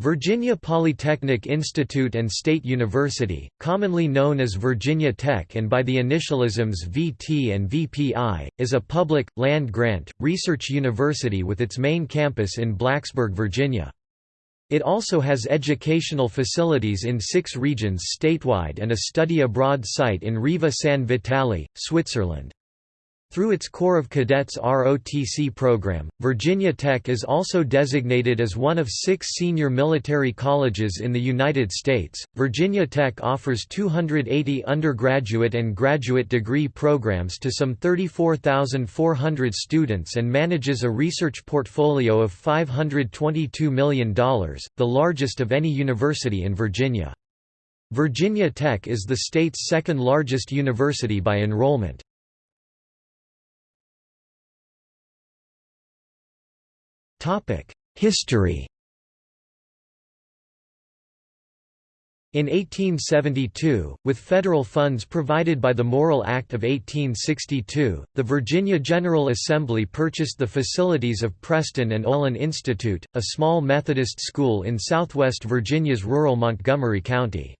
Virginia Polytechnic Institute and State University, commonly known as Virginia Tech and by the initialisms VT and VPI, is a public, land-grant, research university with its main campus in Blacksburg, Virginia. It also has educational facilities in six regions statewide and a study abroad site in Riva San Vitale, Switzerland. Through its Corps of Cadets ROTC program, Virginia Tech is also designated as one of six senior military colleges in the United States. Virginia Tech offers 280 undergraduate and graduate degree programs to some 34,400 students and manages a research portfolio of $522 million, the largest of any university in Virginia. Virginia Tech is the state's second largest university by enrollment. History In 1872, with federal funds provided by the Morrill Act of 1862, the Virginia General Assembly purchased the facilities of Preston and Olin Institute, a small Methodist school in southwest Virginia's rural Montgomery County.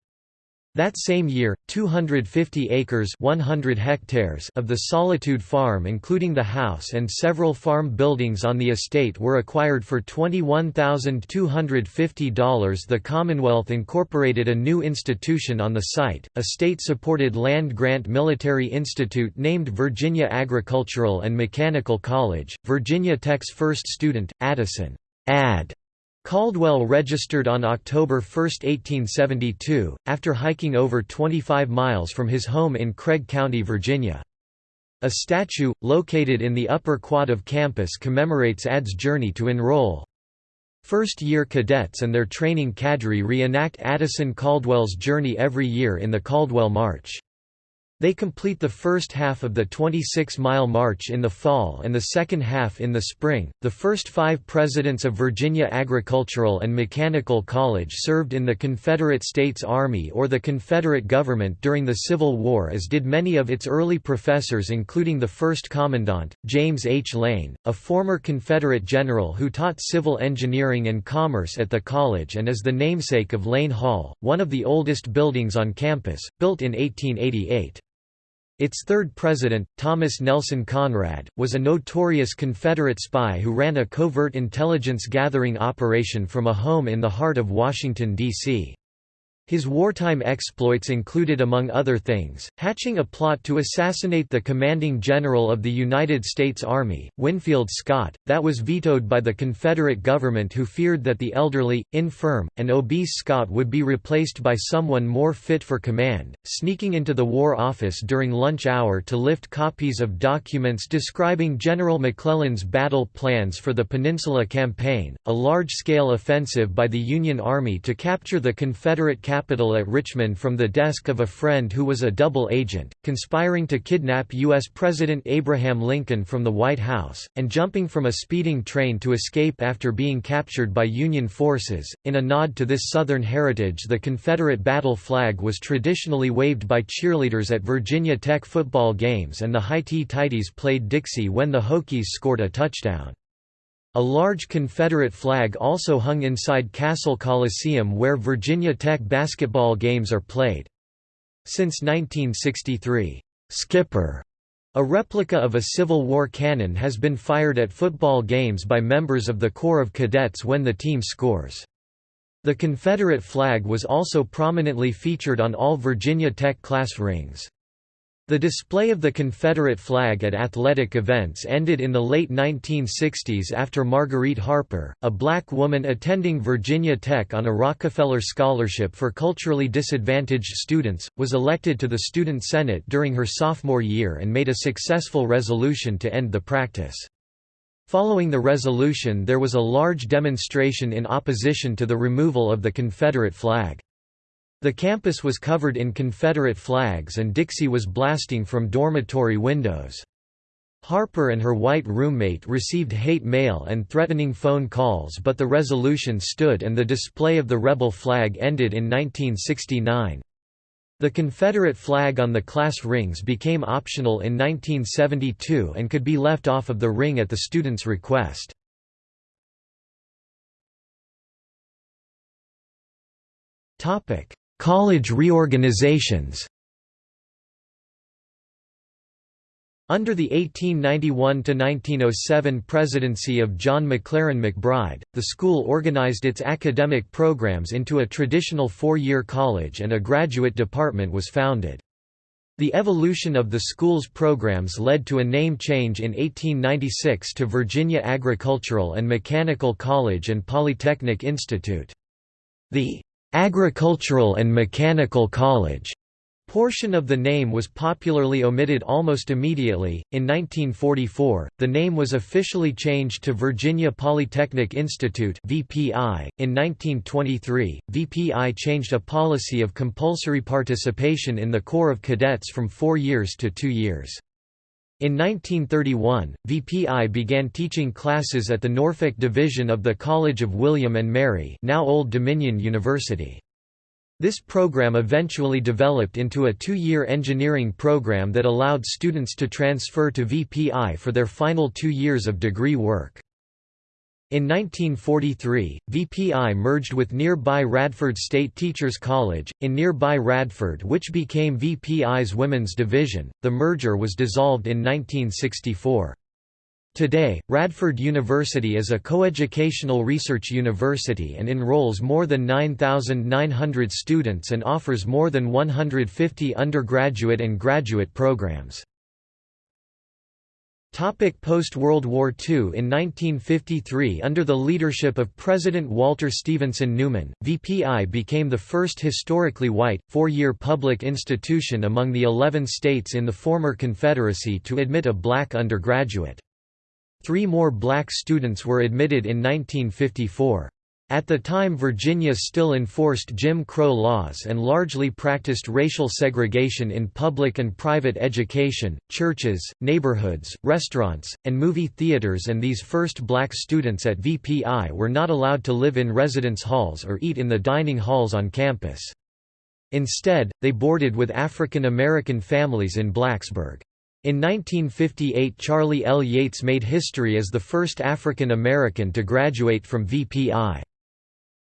That same year, 250 acres 100 hectares of the Solitude Farm including the house and several farm buildings on the estate were acquired for $21,250 The Commonwealth incorporated a new institution on the site, a state-supported land-grant military institute named Virginia Agricultural and Mechanical College. Virginia Tech's first student, Addison Ad Caldwell registered on October 1, 1872, after hiking over 25 miles from his home in Craig County, Virginia. A statue, located in the upper quad of campus commemorates Ad's journey to enroll. First-year cadets and their training cadre reenact Addison Caldwell's journey every year in the Caldwell March. They complete the first half of the 26-mile march in the fall and the second half in the spring. The first 5 presidents of Virginia Agricultural and Mechanical College served in the Confederate States Army or the Confederate government during the Civil War as did many of its early professors including the first commandant, James H. Lane, a former Confederate general who taught civil engineering and commerce at the college and is the namesake of Lane Hall, one of the oldest buildings on campus, built in 1888. Its third president, Thomas Nelson Conrad, was a notorious Confederate spy who ran a covert intelligence gathering operation from a home in the heart of Washington, D.C. His wartime exploits included among other things, hatching a plot to assassinate the commanding general of the United States Army, Winfield Scott, that was vetoed by the Confederate government who feared that the elderly, infirm, and obese Scott would be replaced by someone more fit for command, sneaking into the War Office during lunch hour to lift copies of documents describing General McClellan's battle plans for the Peninsula Campaign, a large-scale offensive by the Union Army to capture the Confederate capital capital at Richmond from the desk of a friend who was a double agent, conspiring to kidnap U.S. President Abraham Lincoln from the White House, and jumping from a speeding train to escape after being captured by Union forces. In a nod to this Southern heritage, the Confederate battle flag was traditionally waved by cheerleaders at Virginia Tech football games, and the Highty-Tighties played Dixie when the Hokies scored a touchdown. A large Confederate flag also hung inside Cassell Coliseum where Virginia Tech basketball games are played. Since 1963, "'Skipper' a replica of a Civil War cannon has been fired at football games by members of the Corps of Cadets when the team scores. The Confederate flag was also prominently featured on all Virginia Tech class rings. The display of the Confederate flag at athletic events ended in the late 1960s after Marguerite Harper, a black woman attending Virginia Tech on a Rockefeller Scholarship for culturally disadvantaged students, was elected to the Student Senate during her sophomore year and made a successful resolution to end the practice. Following the resolution there was a large demonstration in opposition to the removal of the Confederate flag. The campus was covered in Confederate flags and Dixie was blasting from dormitory windows. Harper and her white roommate received hate mail and threatening phone calls but the resolution stood and the display of the rebel flag ended in 1969. The Confederate flag on the class rings became optional in 1972 and could be left off of the ring at the student's request. College reorganizations Under the 1891–1907 presidency of John McLaren McBryde, the school organized its academic programs into a traditional four-year college and a graduate department was founded. The evolution of the school's programs led to a name change in 1896 to Virginia Agricultural and Mechanical College and Polytechnic Institute. The "'Agricultural and Mechanical College' Portion of the name was popularly omitted almost immediately. In 1944, the name was officially changed to Virginia Polytechnic Institute (VPI). In 1923, VPI changed a policy of compulsory participation in the Corps of Cadets from 4 years to 2 years. In 1931, VPI began teaching classes at the Norfolk Division of the College of William and Mary, now Old Dominion University. This program eventually developed into a two-year engineering program that allowed students to transfer to VPI for their final two years of degree work. In 1943, VPI merged with nearby Radford State Teachers College, in nearby Radford which became VPI's women's division. The merger was dissolved in 1964. Today, Radford University is a coeducational research university and enrolls more than 9,900 students and offers more than 150 undergraduate and graduate programs. Post-World War II In 1953 under the leadership of President Walter Stevenson Newman, VPI became the first historically white, four-year public institution among the 11 states in the former Confederacy to admit a black undergraduate. Three more black students were admitted in 1954. At the time Virginia still enforced Jim Crow laws and largely practiced racial segregation in public and private education, churches, neighborhoods, restaurants, and movie theaters and these first black students at VPI were not allowed to live in residence halls or eat in the dining halls on campus. Instead, they boarded with African American families in Blacksburg. In 1958 Charlie L. Yates made history as the first African American to graduate from VPI.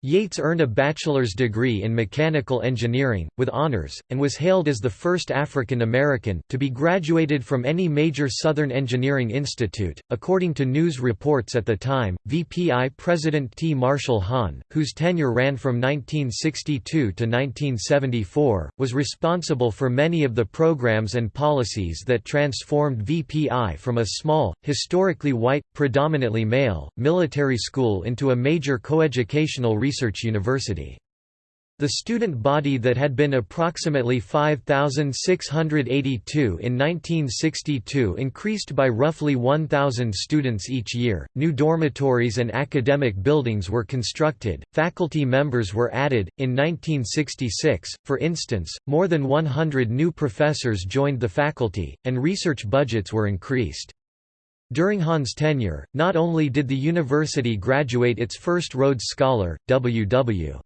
Yates earned a bachelor's degree in mechanical engineering, with honors, and was hailed as the first African American to be graduated from any major Southern engineering institute. According to news reports at the time, VPI President T. Marshall Hahn, whose tenure ran from 1962 to 1974, was responsible for many of the programs and policies that transformed VPI from a small, historically white, predominantly male, military school into a major coeducational Research University. The student body that had been approximately 5,682 in 1962 increased by roughly 1,000 students each year. New dormitories and academic buildings were constructed, faculty members were added. In 1966, for instance, more than 100 new professors joined the faculty, and research budgets were increased. During Hahn's tenure, not only did the university graduate its first Rhodes Scholar, W.W.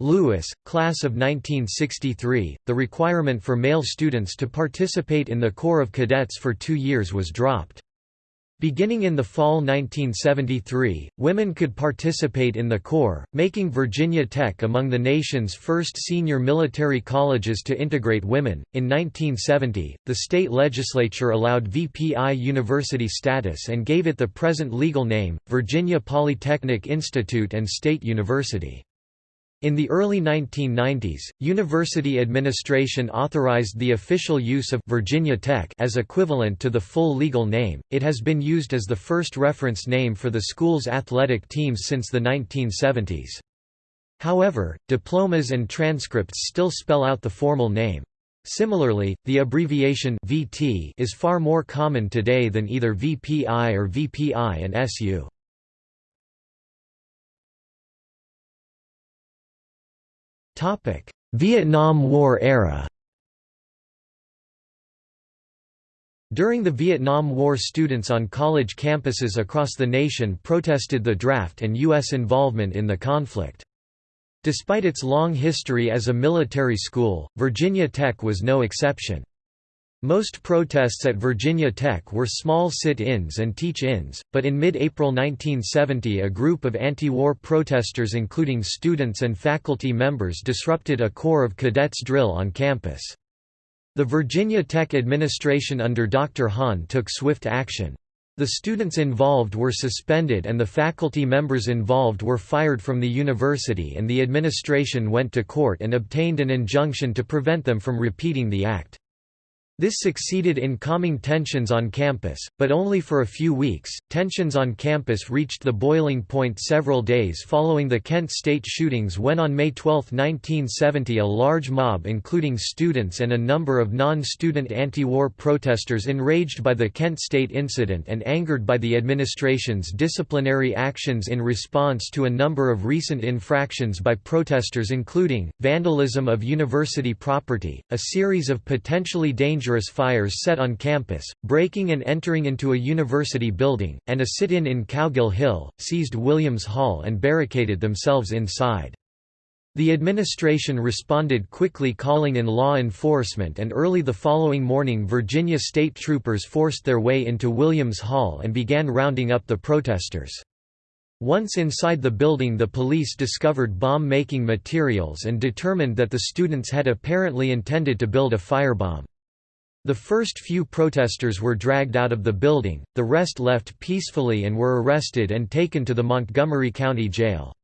Lewis, class of 1963, the requirement for male students to participate in the Corps of Cadets for two years was dropped. Beginning in the fall 1973, women could participate in the Corps, making Virginia Tech among the nation's first senior military colleges to integrate women. In 1970, the state legislature allowed VPI university status and gave it the present legal name, Virginia Polytechnic Institute and State University. In the early 1990s, university administration authorized the official use of Virginia Tech as equivalent to the full legal name. It has been used as the first reference name for the school's athletic teams since the 1970s. However, diplomas and transcripts still spell out the formal name. Similarly, the abbreviation VT is far more common today than either VPI or VPI and SU. Vietnam War era During the Vietnam War students on college campuses across the nation protested the draft and U.S. involvement in the conflict. Despite its long history as a military school, Virginia Tech was no exception. Most protests at Virginia Tech were small sit-ins and teach-ins, but in mid-April 1970 a group of anti-war protesters including students and faculty members disrupted a Corps of Cadets drill on campus. The Virginia Tech administration under Dr. Hahn took swift action. The students involved were suspended and the faculty members involved were fired from the university and the administration went to court and obtained an injunction to prevent them from repeating the act. This succeeded in calming tensions on campus, but only for a few weeks. Tensions on campus reached the boiling point several days following the Kent State shootings when on May 12, 1970, a large mob, including students and a number of non student anti war protesters, enraged by the Kent State incident and angered by the administration's disciplinary actions in response to a number of recent infractions by protesters, including vandalism of university property, a series of potentially dangerous dangerous fires set on campus, breaking and entering into a university building, and a sit-in in Cowgill Hill, seized Williams Hall and barricaded themselves inside. The administration responded quickly calling in law enforcement and early the following morning Virginia state troopers forced their way into Williams Hall and began rounding up the protesters. Once inside the building the police discovered bomb-making materials and determined that the students had apparently intended to build a firebomb. The first few protesters were dragged out of the building, the rest left peacefully and were arrested and taken to the Montgomery County Jail.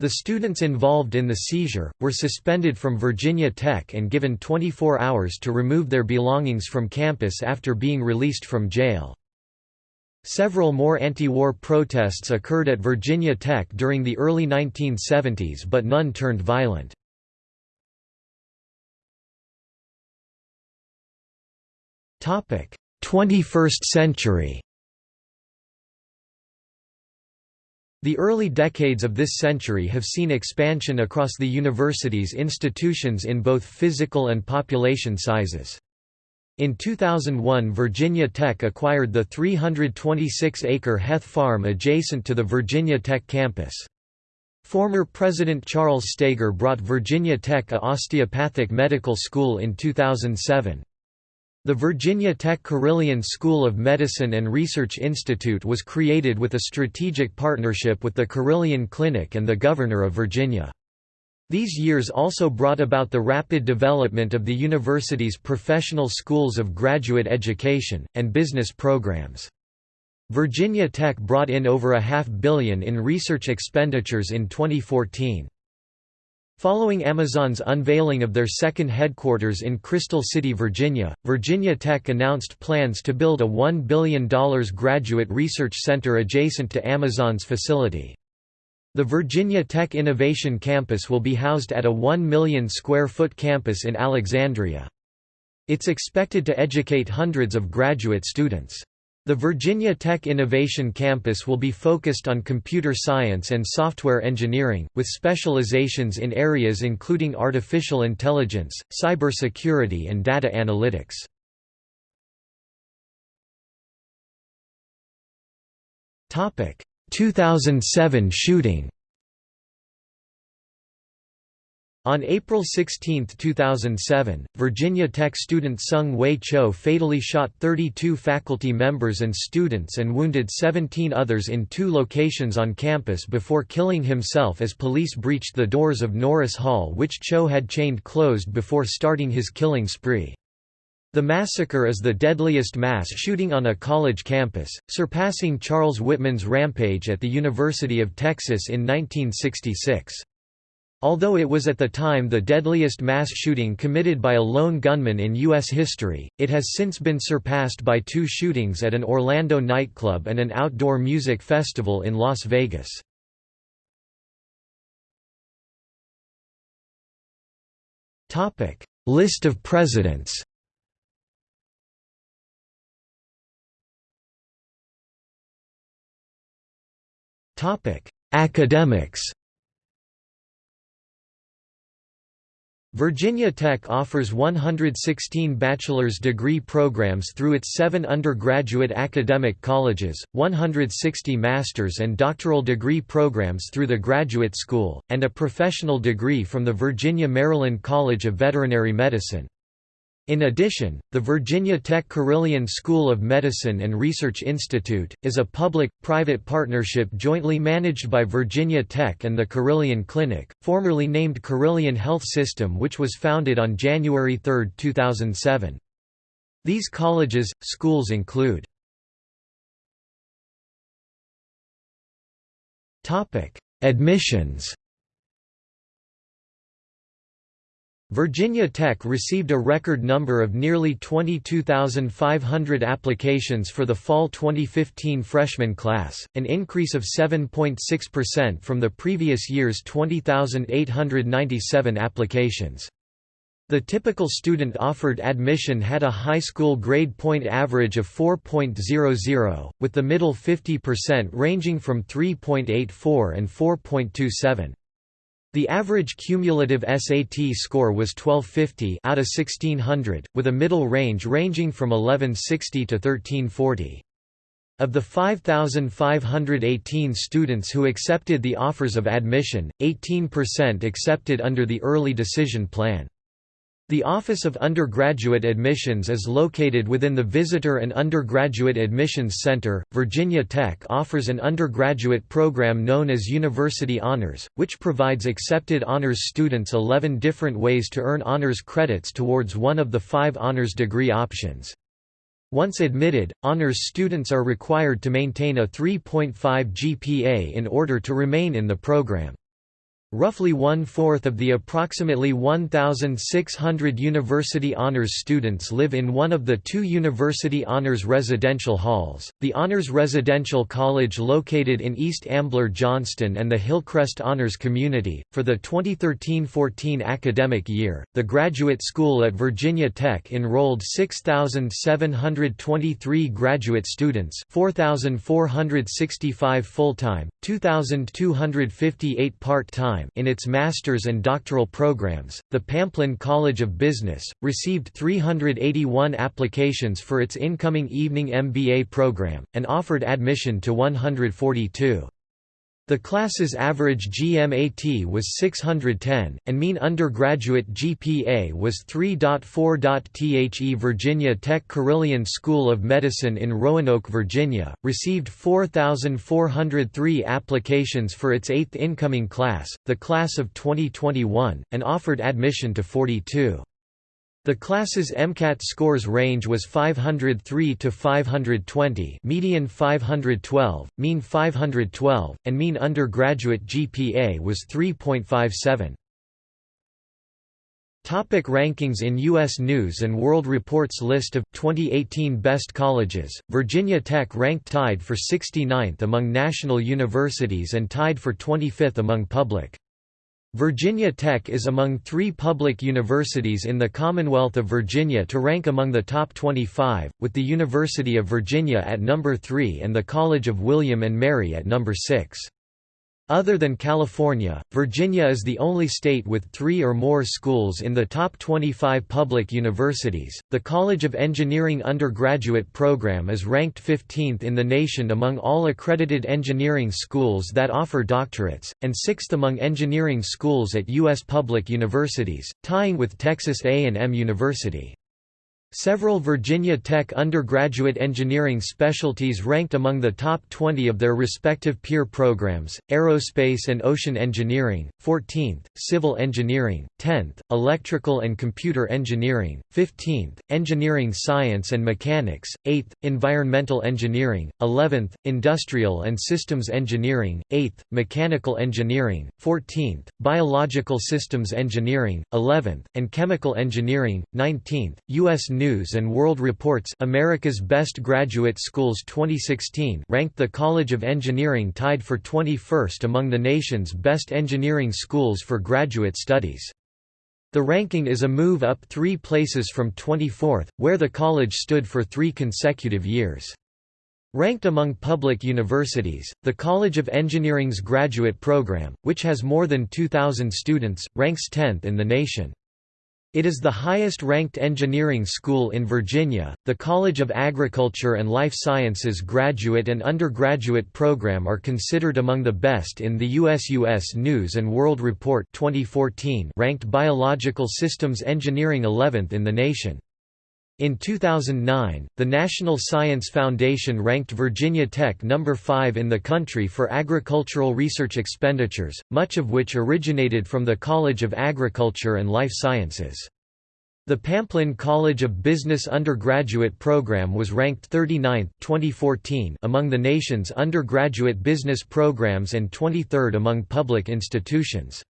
The students involved in the seizure, were suspended from Virginia Tech and given 24 hours to remove their belongings from campus after being released from jail. Several more anti-war protests occurred at Virginia Tech during the early 1970s but none turned violent. 21st century The early decades of this century have seen expansion across the university's institutions in both physical and population sizes. In 2001 Virginia Tech acquired the 326-acre Heth Farm adjacent to the Virginia Tech campus. Former President Charles Steger brought Virginia Tech a osteopathic medical school in 2007. The Virginia Tech Carilion School of Medicine and Research Institute was created with a strategic partnership with the Carilion Clinic and the Governor of Virginia. These years also brought about the rapid development of the university's professional schools of graduate education, and business programs. Virginia Tech brought in over a half billion in research expenditures in 2014. Following Amazon's unveiling of their second headquarters in Crystal City, Virginia, Virginia Tech announced plans to build a $1 billion graduate research center adjacent to Amazon's facility. The Virginia Tech Innovation Campus will be housed at a 1 million square foot campus in Alexandria. It's expected to educate hundreds of graduate students. The Virginia Tech Innovation Campus will be focused on computer science and software engineering, with specializations in areas including artificial intelligence, cybersecurity and data analytics. Topic: 2007 shooting. On April 16, 2007, Virginia Tech student Seung-Hui Cho fatally shot 32 faculty members and students and wounded 17 others in two locations on campus before killing himself as police breached the doors of Norris Hall which Cho had chained closed before starting his killing spree. The massacre is the deadliest mass shooting on a college campus, surpassing Charles Whitman's rampage at the University of Texas in 1966. Although it was at the time the deadliest mass shooting committed by a lone gunman in U.S. history, it has since been surpassed by two shootings at an Orlando nightclub and an outdoor music festival in Las Vegas. List of presidents Academics Virginia Tech offers 116 bachelor's degree programs through its seven undergraduate academic colleges, 160 master's and doctoral degree programs through the Graduate School, and a professional degree from the Virginia-Maryland College of Veterinary Medicine. In addition, the Virginia Tech Carilion School of Medicine and Research Institute, is a public-private partnership jointly managed by Virginia Tech and the Carilion Clinic, formerly named Carilion Health System which was founded on January 3, 2007. These colleges, schools include Admissions Virginia Tech received a record number of nearly 22,500 applications for the fall 2015 freshman class, an increase of 7.6% from the previous year's 20,897 applications. The typical student offered admission had a high school grade point average of 4.00, with the middle 50% ranging from 3.84 and 4.27. The average cumulative SAT score was 1250 out of 1600, with a middle range ranging from 1160 to 1340. Of the 5,518 students who accepted the offers of admission, 18% accepted under the early decision plan. The Office of Undergraduate Admissions is located within the Visitor and Undergraduate Admissions Center. Virginia Tech offers an undergraduate program known as University Honors, which provides accepted honors students 11 different ways to earn honors credits towards one of the five honors degree options. Once admitted, honors students are required to maintain a 3.5 GPA in order to remain in the program. Roughly one-fourth of the approximately 1,600 University Honors students live in one of the two University Honors residential halls, the Honors Residential College located in East Ambler Johnston and the Hillcrest Honors Community. For the 2013-14 academic year, the Graduate School at Virginia Tech enrolled 6,723 graduate students 4,465 full-time, 2,258 part-time in its master's and doctoral programs. The Pamplin College of Business received 381 applications for its incoming evening MBA program and offered admission to 142. The class's average GMAT was 610, and mean undergraduate GPA was 3.4. The Virginia Tech Carilion School of Medicine in Roanoke, Virginia, received 4,403 applications for its eighth incoming class, the class of 2021, and offered admission to 42. The class's MCAT scores range was 503 to 520, median 512, mean 512, and mean undergraduate GPA was 3.57. Topic rankings In U.S. News & World Report's list of 2018 best colleges, Virginia Tech ranked tied for 69th among national universities and tied for 25th among public. Virginia Tech is among three public universities in the Commonwealth of Virginia to rank among the top 25, with the University of Virginia at number 3 and the College of William and Mary at number 6. Other than California, Virginia is the only state with three or more schools in the top 25 public universities. The College of Engineering undergraduate program is ranked 15th in the nation among all accredited engineering schools that offer doctorates, and 6th among engineering schools at U.S. public universities, tying with Texas A&M University. Several Virginia Tech undergraduate engineering specialties ranked among the top 20 of their respective peer programs, Aerospace and Ocean Engineering, 14th, Civil Engineering, 10th, Electrical and Computer Engineering, 15th, Engineering Science and Mechanics, 8th, Environmental Engineering, 11th, Industrial and Systems Engineering, 8th, Mechanical Engineering, 14th, Biological Systems Engineering, 11th, and Chemical Engineering, 19th, U.S. News & World Report's America's Best Graduate Schools 2016 ranked the College of Engineering tied for 21st among the nation's best engineering schools for graduate studies. The ranking is a move up three places from 24th, where the college stood for three consecutive years. Ranked among public universities, the College of Engineering's graduate program, which has more than 2,000 students, ranks 10th in the nation. It is the highest ranked engineering school in Virginia. The College of Agriculture and Life Sciences graduate and undergraduate program are considered among the best in the US US News and World Report 2014 ranked Biological Systems Engineering 11th in the nation. In 2009, the National Science Foundation ranked Virginia Tech number 5 in the country for agricultural research expenditures, much of which originated from the College of Agriculture and Life Sciences. The Pamplin College of Business undergraduate program was ranked 39th 2014 among the nation's undergraduate business programs and 23rd among public institutions.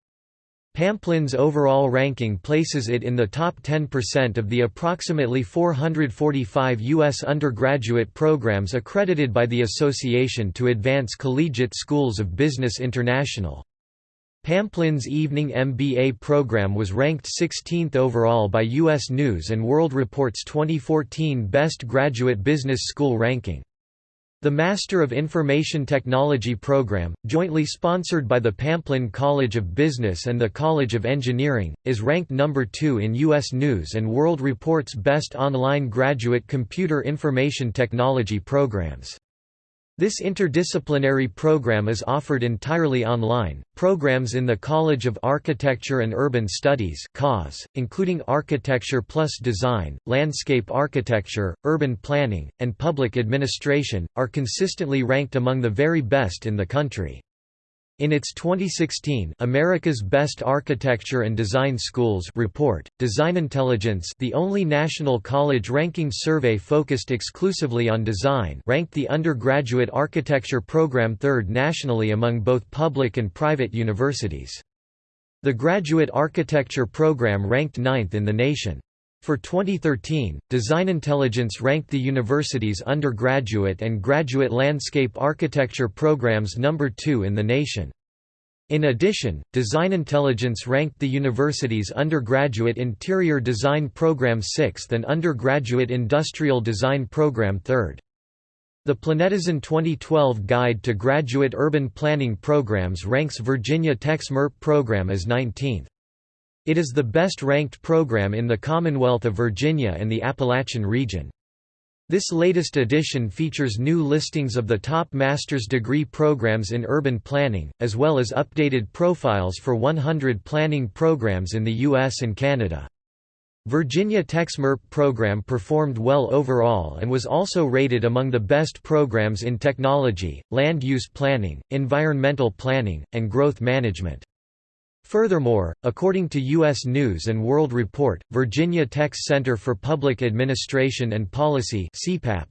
Pamplin's overall ranking places it in the top 10% of the approximately 445 U.S. undergraduate programs accredited by the Association to Advance Collegiate Schools of Business International. Pamplin's evening MBA program was ranked 16th overall by U.S. News & World Report's 2014 Best Graduate Business School ranking. The Master of Information Technology program, jointly sponsored by the Pamplin College of Business and the College of Engineering, is ranked number 2 in U.S. News & World Report's Best Online Graduate Computer Information Technology programs. This interdisciplinary program is offered entirely online. Programs in the College of Architecture and Urban Studies (CAUS), including Architecture plus Design, Landscape Architecture, Urban Planning, and Public Administration, are consistently ranked among the very best in the country. In its 2016 America's Best Architecture and Design Schools report, Design Intelligence, the only national college ranking survey focused exclusively on design, ranked the undergraduate architecture program third nationally among both public and private universities. The graduate architecture program ranked ninth in the nation. For 2013, Design Intelligence ranked the university's undergraduate and graduate landscape architecture programs number 2 in the nation. In addition, Design Intelligence ranked the university's undergraduate interior design program 6th and undergraduate industrial design program 3rd. The Planetizen 2012 Guide to Graduate Urban Planning Programs ranks Virginia Tech's MURP program as 19th. It is the best-ranked program in the Commonwealth of Virginia and the Appalachian region. This latest edition features new listings of the top master's degree programs in urban planning, as well as updated profiles for 100 planning programs in the U.S. and Canada. Virginia Tech's MURP program performed well overall and was also rated among the best programs in technology, land use planning, environmental planning, and growth management. Furthermore, according to U.S. News & World Report, Virginia Tech's Center for Public Administration and Policy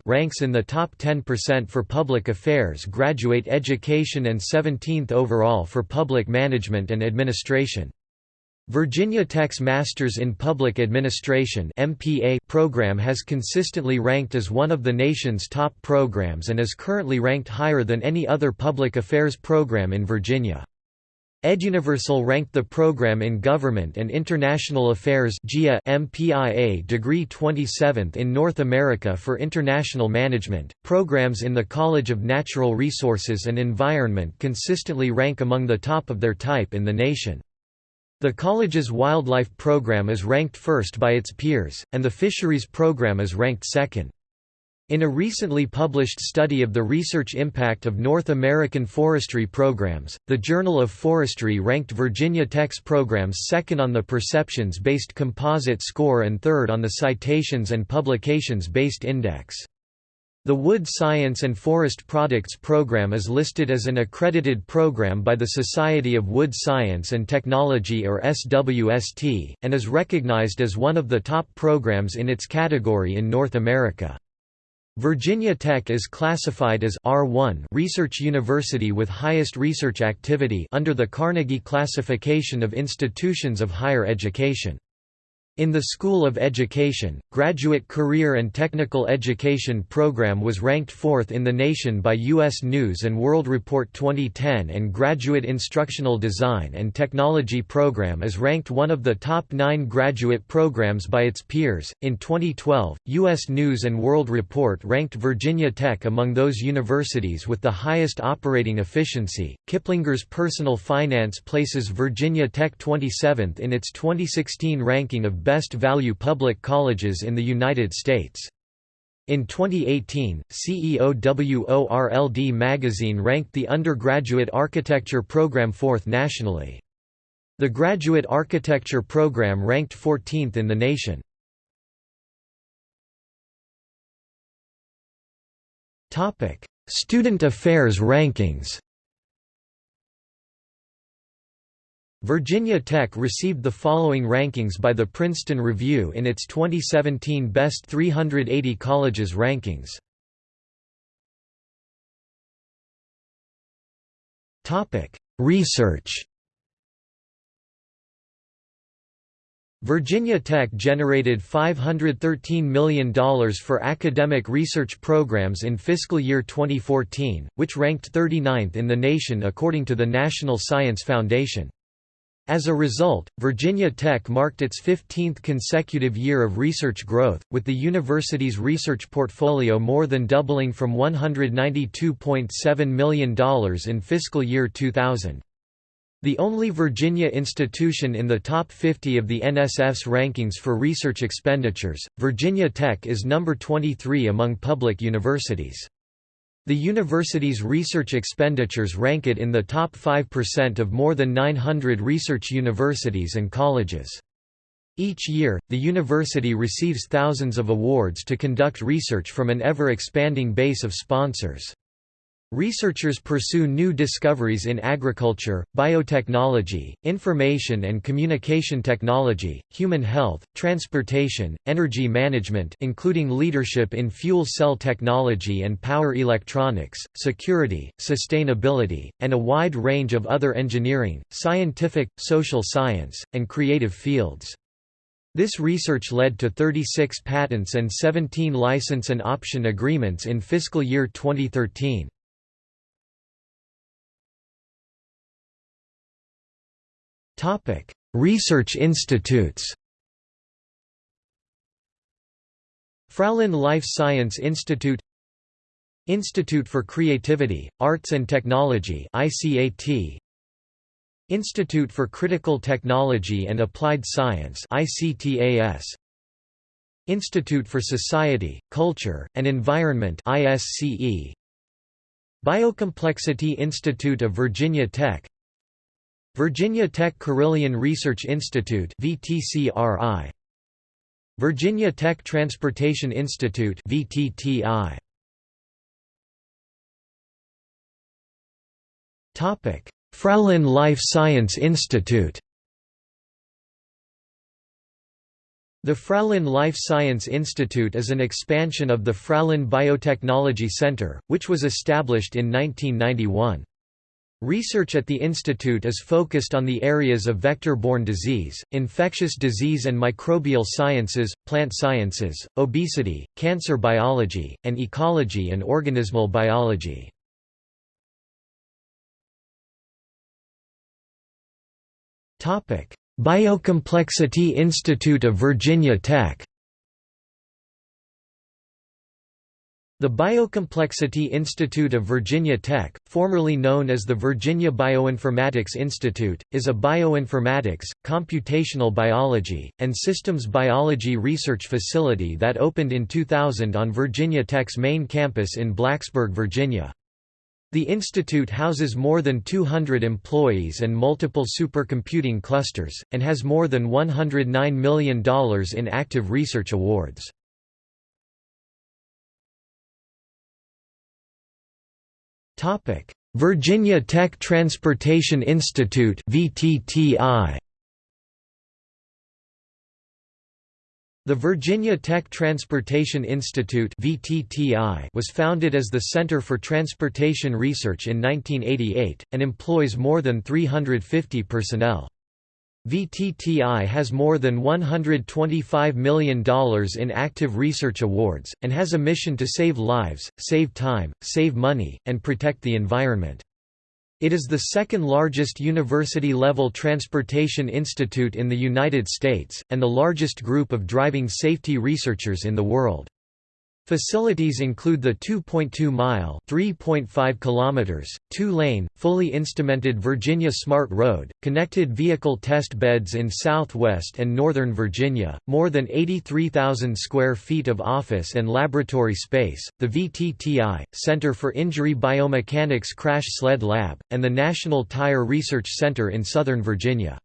ranks in the top 10% for public affairs graduate education and 17th overall for public management and administration. Virginia Tech's Masters in Public Administration program has consistently ranked as one of the nation's top programs and is currently ranked higher than any other public affairs program in Virginia. EdUniversal ranked the program in Government and International Affairs GIA MPIA degree 27th in North America for International Management. Programs in the College of Natural Resources and Environment consistently rank among the top of their type in the nation. The college's wildlife program is ranked first by its peers, and the fisheries program is ranked second. In a recently published study of the research impact of North American forestry programs, the Journal of Forestry ranked Virginia Tech's programs second on the perceptions-based composite score and third on the citations and publications-based index. The Wood Science and Forest Products program is listed as an accredited program by the Society of Wood Science and Technology or SWST, and is recognized as one of the top programs in its category in North America. Virginia Tech is classified as R1 research university with highest research activity under the Carnegie classification of institutions of higher education. In the School of Education, Graduate Career and Technical Education program was ranked fourth in the nation by U.S. News & World Report 2010 and Graduate Instructional Design and Technology program is ranked one of the top nine graduate programs by its peers. In 2012, U.S. News & World Report ranked Virginia Tech among those universities with the highest operating efficiency. Kiplinger's Personal Finance places Virginia Tech 27th in its 2016 ranking of best value public colleges in the United States. In 2018, CEOWORLD magazine ranked the undergraduate architecture program fourth nationally. The graduate architecture program ranked 14th in the nation. Student affairs rankings Virginia Tech received the following rankings by the Princeton Review in its 2017 Best 380 Colleges rankings. Research Virginia Tech generated $513 million for academic research programs in fiscal year 2014, which ranked 39th in the nation according to the National Science Foundation. As a result, Virginia Tech marked its 15th consecutive year of research growth, with the university's research portfolio more than doubling from $192.7 million in fiscal year 2000. The only Virginia institution in the top 50 of the NSF's rankings for research expenditures, Virginia Tech is number 23 among public universities. The university's research expenditures rank it in the top 5% of more than 900 research universities and colleges. Each year, the university receives thousands of awards to conduct research from an ever-expanding base of sponsors. Researchers pursue new discoveries in agriculture, biotechnology, information and communication technology, human health, transportation, energy management including leadership in fuel cell technology and power electronics, security, sustainability, and a wide range of other engineering, scientific, social science, and creative fields. This research led to 36 patents and 17 license and option agreements in fiscal year 2013. Topic: Research institutes. Fralin Life Science Institute Institute for Creativity, Arts and Technology ICAT Institute for Critical Technology and Applied Science ICTAS Institute for Society, Culture, and Environment ISCE Biocomplexity Institute of Virginia Tech Virginia Tech Carilion Research Institute VTCRI Virginia Tech Transportation Institute VTTI Topic Fralin Life Science Institute. The Fralin Life Science Institute is an expansion of the Fralin Biotechnology Center, which was established in 1991. Research at the institute is focused on the areas of vector-borne disease, infectious disease and microbial sciences, plant sciences, obesity, cancer biology, and ecology and organismal biology. Biocomplexity Institute of Virginia Tech The Biocomplexity Institute of Virginia Tech, formerly known as the Virginia Bioinformatics Institute, is a bioinformatics, computational biology, and systems biology research facility that opened in 2000 on Virginia Tech's main campus in Blacksburg, Virginia. The institute houses more than 200 employees and multiple supercomputing clusters, and has more than $109 million in active research awards. Topic: Virginia Tech Transportation Institute (VTTI). The Virginia Tech Transportation Institute (VTTI) was founded as the Center for Transportation Research in 1988 and employs more than 350 personnel. VTTI has more than $125 million in active research awards, and has a mission to save lives, save time, save money, and protect the environment. It is the second largest university-level transportation institute in the United States, and the largest group of driving safety researchers in the world. Facilities include the 2.2-mile (3.5 kilometers), two-lane, fully instrumented Virginia Smart Road, connected vehicle test beds in southwest and northern Virginia, more than 83,000 square feet of office and laboratory space, the VTTI, Center for Injury Biomechanics Crash Sled Lab, and the National Tire Research Center in southern Virginia.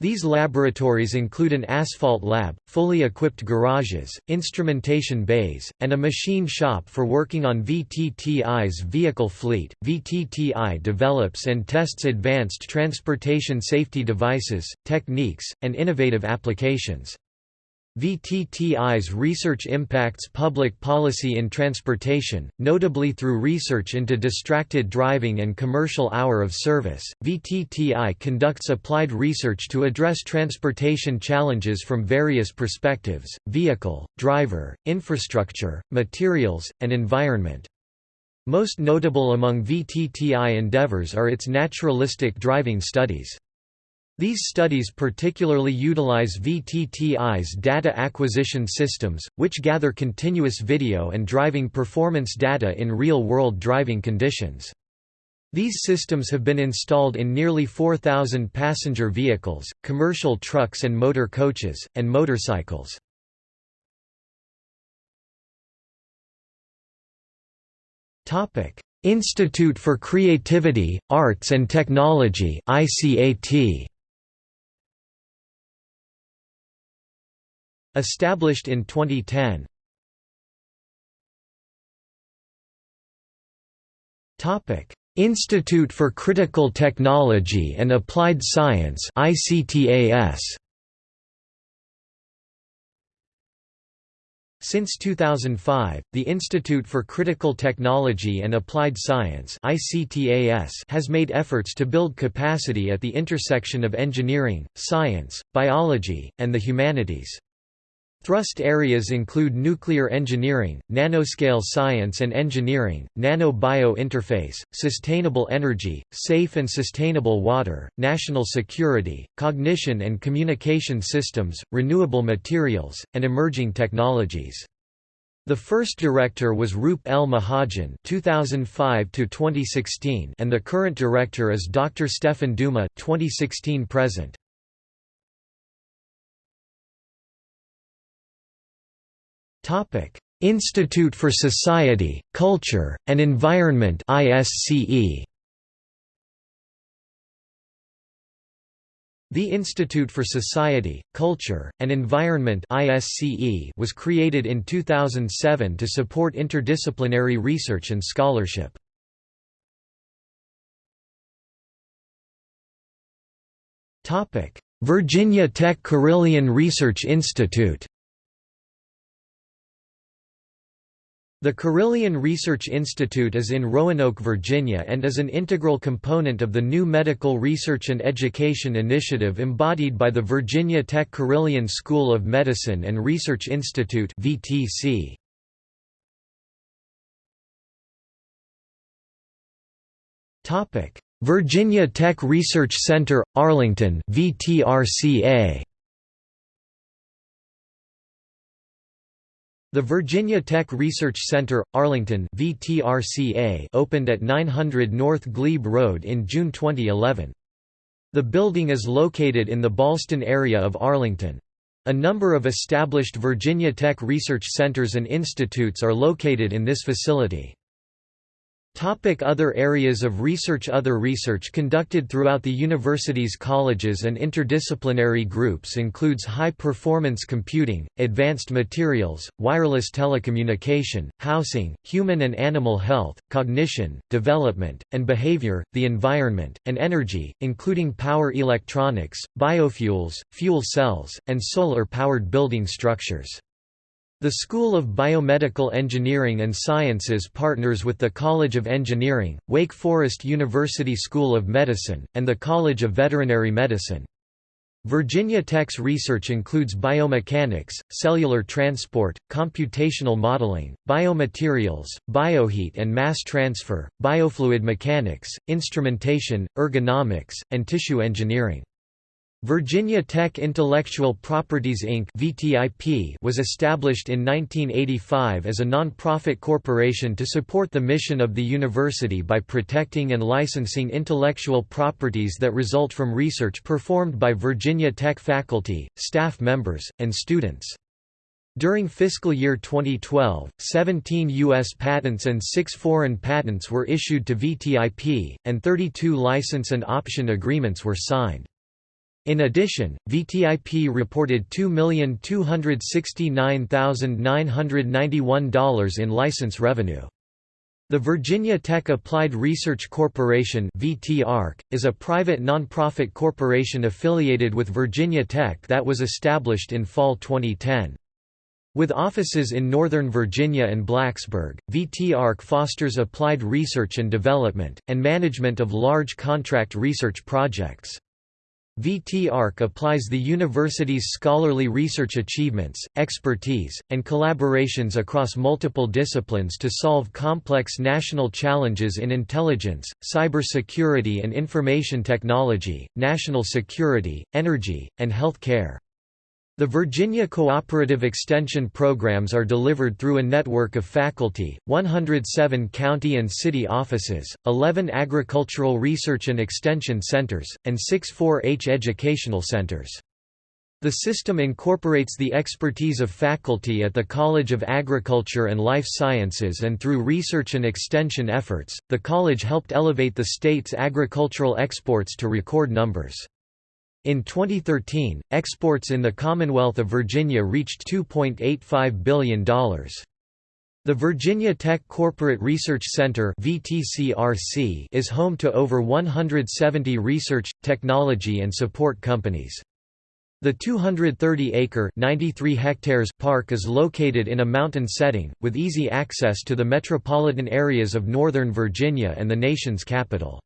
These laboratories include an asphalt lab, fully equipped garages, instrumentation bays, and a machine shop for working on VTTI's vehicle fleet. VTTI develops and tests advanced transportation safety devices, techniques, and innovative applications. VTTI's research impacts public policy in transportation, notably through research into distracted driving and commercial hour of service. VTTI conducts applied research to address transportation challenges from various perspectives vehicle, driver, infrastructure, materials, and environment. Most notable among VTTI endeavors are its naturalistic driving studies. These studies particularly utilize VTTI's data acquisition systems, which gather continuous video and driving performance data in real-world driving conditions. These systems have been installed in nearly 4,000 passenger vehicles, commercial trucks and motor coaches, and motorcycles. Institute for Creativity, Arts and Technology ICAT. Established in 2010. Topic: Institute for Critical Technology and Applied Science ICTAS. Since 2005, the Institute for Critical Technology and Applied Science has made efforts to build capacity at the intersection of engineering, science, biology, and the humanities. Thrust areas include nuclear engineering, nanoscale science and engineering, nano-bio interface, sustainable energy, safe and sustainable water, national security, cognition and communication systems, renewable materials, and emerging technologies. The first director was Roop L. Mahajan (2005–2016), and the current director is Dr. Stefan Duma (2016–present). Institute for Society, Culture, and Environment ISCE. The Institute for Society, Culture, and Environment was created in 2007 to support interdisciplinary research and scholarship. Virginia Tech Carilion Research Institute The Carilion Research Institute is in Roanoke, Virginia and is an integral component of the new Medical Research and Education Initiative embodied by the Virginia Tech Carilion School of Medicine and Research Institute VTC. Virginia Tech Research Center, Arlington VTRCA. The Virginia Tech Research Center, Arlington VTRCA opened at 900 North Glebe Road in June 2011. The building is located in the Ballston area of Arlington. A number of established Virginia Tech research centers and institutes are located in this facility. Topic other areas of research Other research conducted throughout the university's colleges and interdisciplinary groups includes high-performance computing, advanced materials, wireless telecommunication, housing, human and animal health, cognition, development, and behavior, the environment, and energy, including power electronics, biofuels, fuel cells, and solar-powered building structures. The School of Biomedical Engineering and Sciences partners with the College of Engineering, Wake Forest University School of Medicine, and the College of Veterinary Medicine. Virginia Tech's research includes biomechanics, cellular transport, computational modeling, biomaterials, bioheat and mass transfer, biofluid mechanics, instrumentation, ergonomics, and tissue engineering. Virginia Tech Intellectual Properties Inc. (VTIP) was established in 1985 as a non-profit corporation to support the mission of the university by protecting and licensing intellectual properties that result from research performed by Virginia Tech faculty, staff members, and students. During fiscal year 2012, 17 U.S. patents and 6 foreign patents were issued to VTIP, and 32 license and option agreements were signed. In addition, VTIP reported $2,269,991 in license revenue. The Virginia Tech Applied Research Corporation is a private nonprofit corporation affiliated with Virginia Tech that was established in fall 2010. With offices in Northern Virginia and Blacksburg, VT-ARC fosters applied research and development, and management of large contract research projects. VT-ARC applies the university's scholarly research achievements, expertise, and collaborations across multiple disciplines to solve complex national challenges in intelligence, cybersecurity and information technology, national security, energy, and health care. The Virginia Cooperative Extension programs are delivered through a network of faculty, 107 county and city offices, 11 agricultural research and extension centers, and 6 4-H educational centers. The system incorporates the expertise of faculty at the College of Agriculture and Life Sciences and through research and extension efforts, the college helped elevate the state's agricultural exports to record numbers. In 2013, exports in the Commonwealth of Virginia reached $2.85 billion. The Virginia Tech Corporate Research Center is home to over 170 research, technology and support companies. The 230-acre (93 hectares) park is located in a mountain setting, with easy access to the metropolitan areas of Northern Virginia and the nation's capital.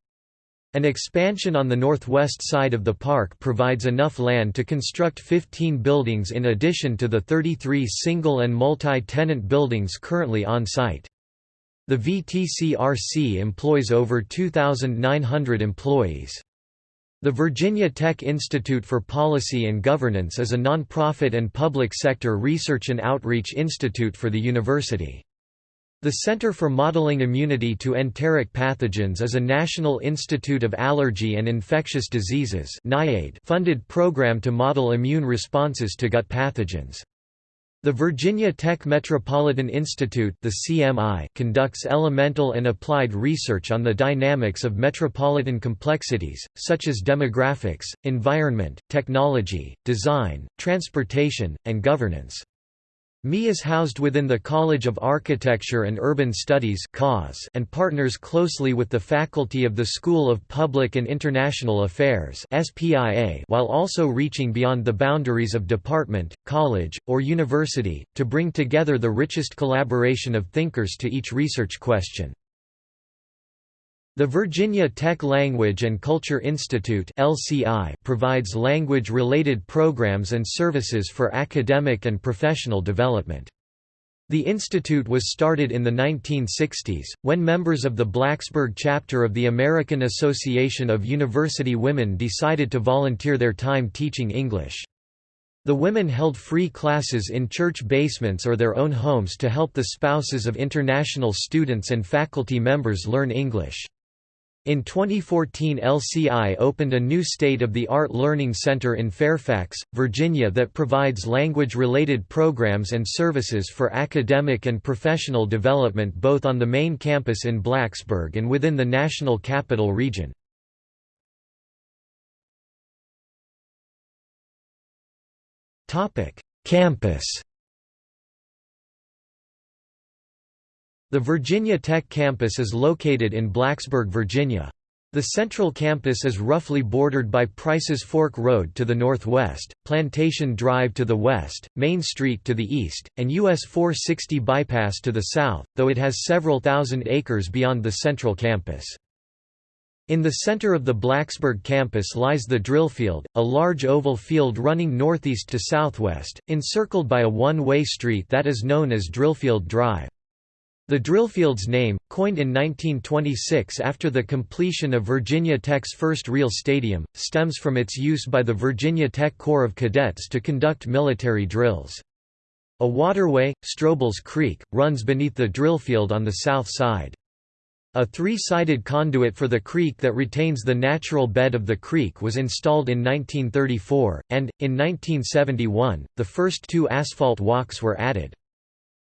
An expansion on the northwest side of the park provides enough land to construct 15 buildings in addition to the 33 single and multi-tenant buildings currently on site. The VTCRC employs over 2,900 employees. The Virginia Tech Institute for Policy and Governance is a nonprofit and public sector research and outreach institute for the university. The Center for Modeling Immunity to Enteric Pathogens is a National Institute of Allergy and Infectious Diseases funded program to model immune responses to gut pathogens. The Virginia Tech Metropolitan Institute the CMI conducts elemental and applied research on the dynamics of metropolitan complexities, such as demographics, environment, technology, design, transportation, and governance. ME is housed within the College of Architecture and Urban Studies and partners closely with the faculty of the School of Public and International Affairs while also reaching beyond the boundaries of department, college, or university, to bring together the richest collaboration of thinkers to each research question. The Virginia Tech Language and Culture Institute provides language-related programs and services for academic and professional development. The institute was started in the 1960s, when members of the Blacksburg chapter of the American Association of University Women decided to volunteer their time teaching English. The women held free classes in church basements or their own homes to help the spouses of international students and faculty members learn English. In 2014 LCI opened a new state-of-the-art learning center in Fairfax, Virginia that provides language-related programs and services for academic and professional development both on the main campus in Blacksburg and within the National Capital Region. Campus The Virginia Tech campus is located in Blacksburg, Virginia. The central campus is roughly bordered by Price's Fork Road to the northwest, Plantation Drive to the west, Main Street to the east, and US 460 bypass to the south, though it has several thousand acres beyond the central campus. In the center of the Blacksburg campus lies the Drillfield, a large oval field running northeast to southwest, encircled by a one-way street that is known as Drillfield Drive. The Drillfield's name, coined in 1926 after the completion of Virginia Tech's first real stadium, stems from its use by the Virginia Tech Corps of Cadets to conduct military drills. A waterway, Stroubles Creek, runs beneath the Drillfield on the south side. A three-sided conduit for the creek that retains the natural bed of the creek was installed in 1934, and, in 1971, the first two asphalt walks were added.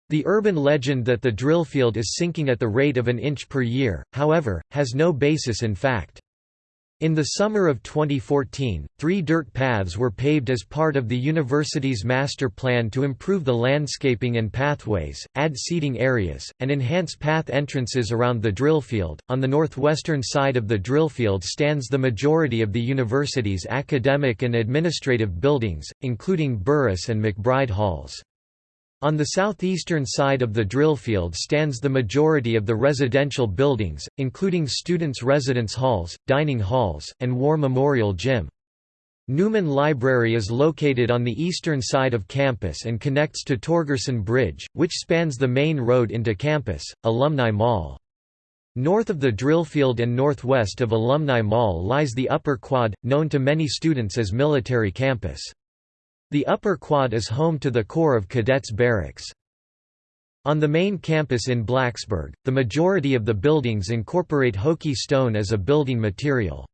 The urban legend that the drillfield is sinking at the rate of an inch per year, however, has no basis in fact. In the summer of 2014, three dirt paths were paved as part of the university's master plan to improve the landscaping and pathways, add seating areas, and enhance path entrances around the drillfield. On the northwestern side of the drillfield stands the majority of the university's academic and administrative buildings, including Burruss and McBryde Halls. On the southeastern side of the drillfield stands the majority of the residential buildings, including students' residence halls, dining halls, and War Memorial Gym. Newman Library is located on the eastern side of campus and connects to Torgerson Bridge, which spans the main road into campus, Alumni Mall. North of the drillfield and northwest of Alumni Mall lies the Upper Quad, known to many students as Military Campus. The upper quad is home to the Corps of Cadets Barracks. On the main campus in Blacksburg, the majority of the buildings incorporate Hokie stone as a building material.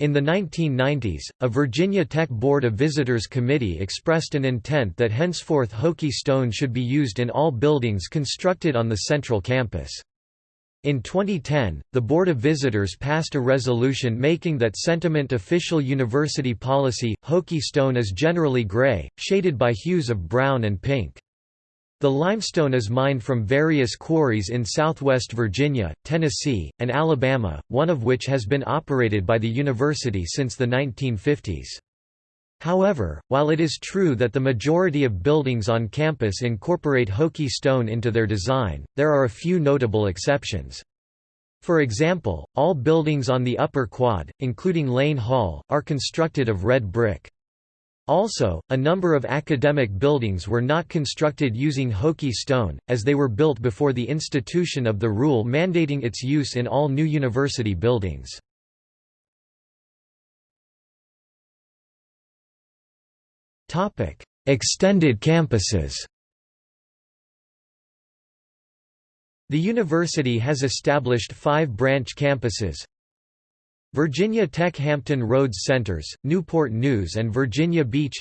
In the 1990s, a Virginia Tech Board of Visitors Committee expressed an intent that henceforth Hokie stone should be used in all buildings constructed on the central campus. In 2010, the Board of Visitors passed a resolution making that sentiment official university policy. Hokie stone is generally gray, shaded by hues of brown and pink. The limestone is mined from various quarries in southwest Virginia, Tennessee, and Alabama, one of which has been operated by the university since the 1950s. However, while it is true that the majority of buildings on campus incorporate Hokie stone into their design, there are a few notable exceptions. For example, all buildings on the upper quad, including Lane Hall, are constructed of red brick. Also, a number of academic buildings were not constructed using Hokie stone, as they were built before the institution of the rule mandating its use in all new university buildings. Extended campuses The university has established five branch campuses. Virginia Tech Hampton Roads Centers, Newport News and Virginia Beach.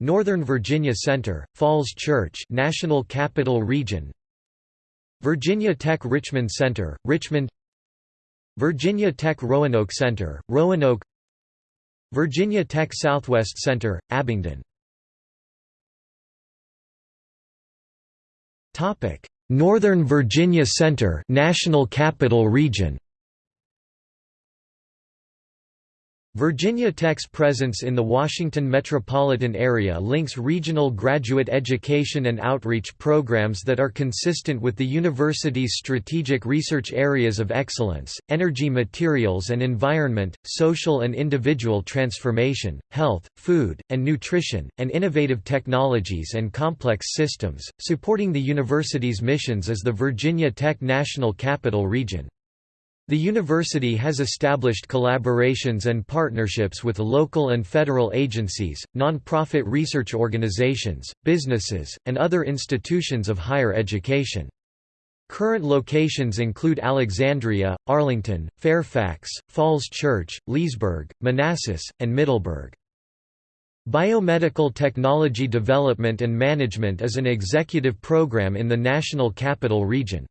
Northern Virginia Center, Falls Church National Capital Region. Virginia Tech Richmond Center, Richmond. Virginia Tech Roanoke Center, Roanoke Virginia Tech Southwest Center, Abingdon. Northern Virginia Center National Capital Region Virginia Tech's presence in the Washington metropolitan area links regional graduate education and outreach programs that are consistent with the university's strategic research areas of excellence, energy materials and environment, social and individual transformation, health, food, and nutrition, and innovative technologies and complex systems, supporting the university's missions as the Virginia Tech National Capital Region. The university has established collaborations and partnerships with local and federal agencies, nonprofit research organizations, businesses, and other institutions of higher education. Current locations include Alexandria, Arlington, Fairfax, Falls Church, Leesburg, Manassas, and Middleburg. Biomedical Technology Development and Management is an executive program in the National Capital Region.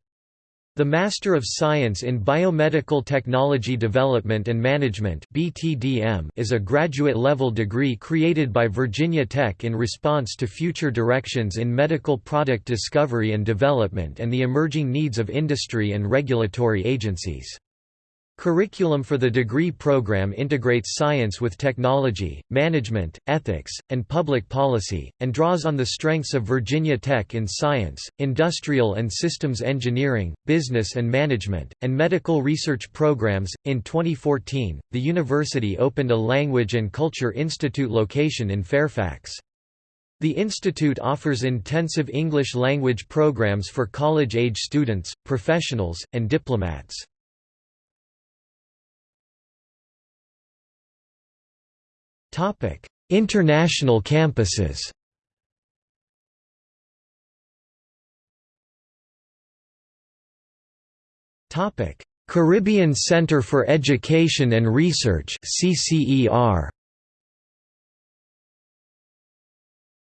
The Master of Science in Biomedical Technology Development and Management is a graduate-level degree created by Virginia Tech in response to future directions in medical product discovery and development and the emerging needs of industry and regulatory agencies. Curriculum for the degree program integrates science with technology, management, ethics, and public policy, and draws on the strengths of Virginia Tech in science, industrial and systems engineering, business and management, and medical research programs. In 2014, the university opened a Language and Culture Institute location in Fairfax. The institute offers intensive English language programs for college-age students, professionals, and diplomats. International campuses. Caribbean Center for Education and Research CCER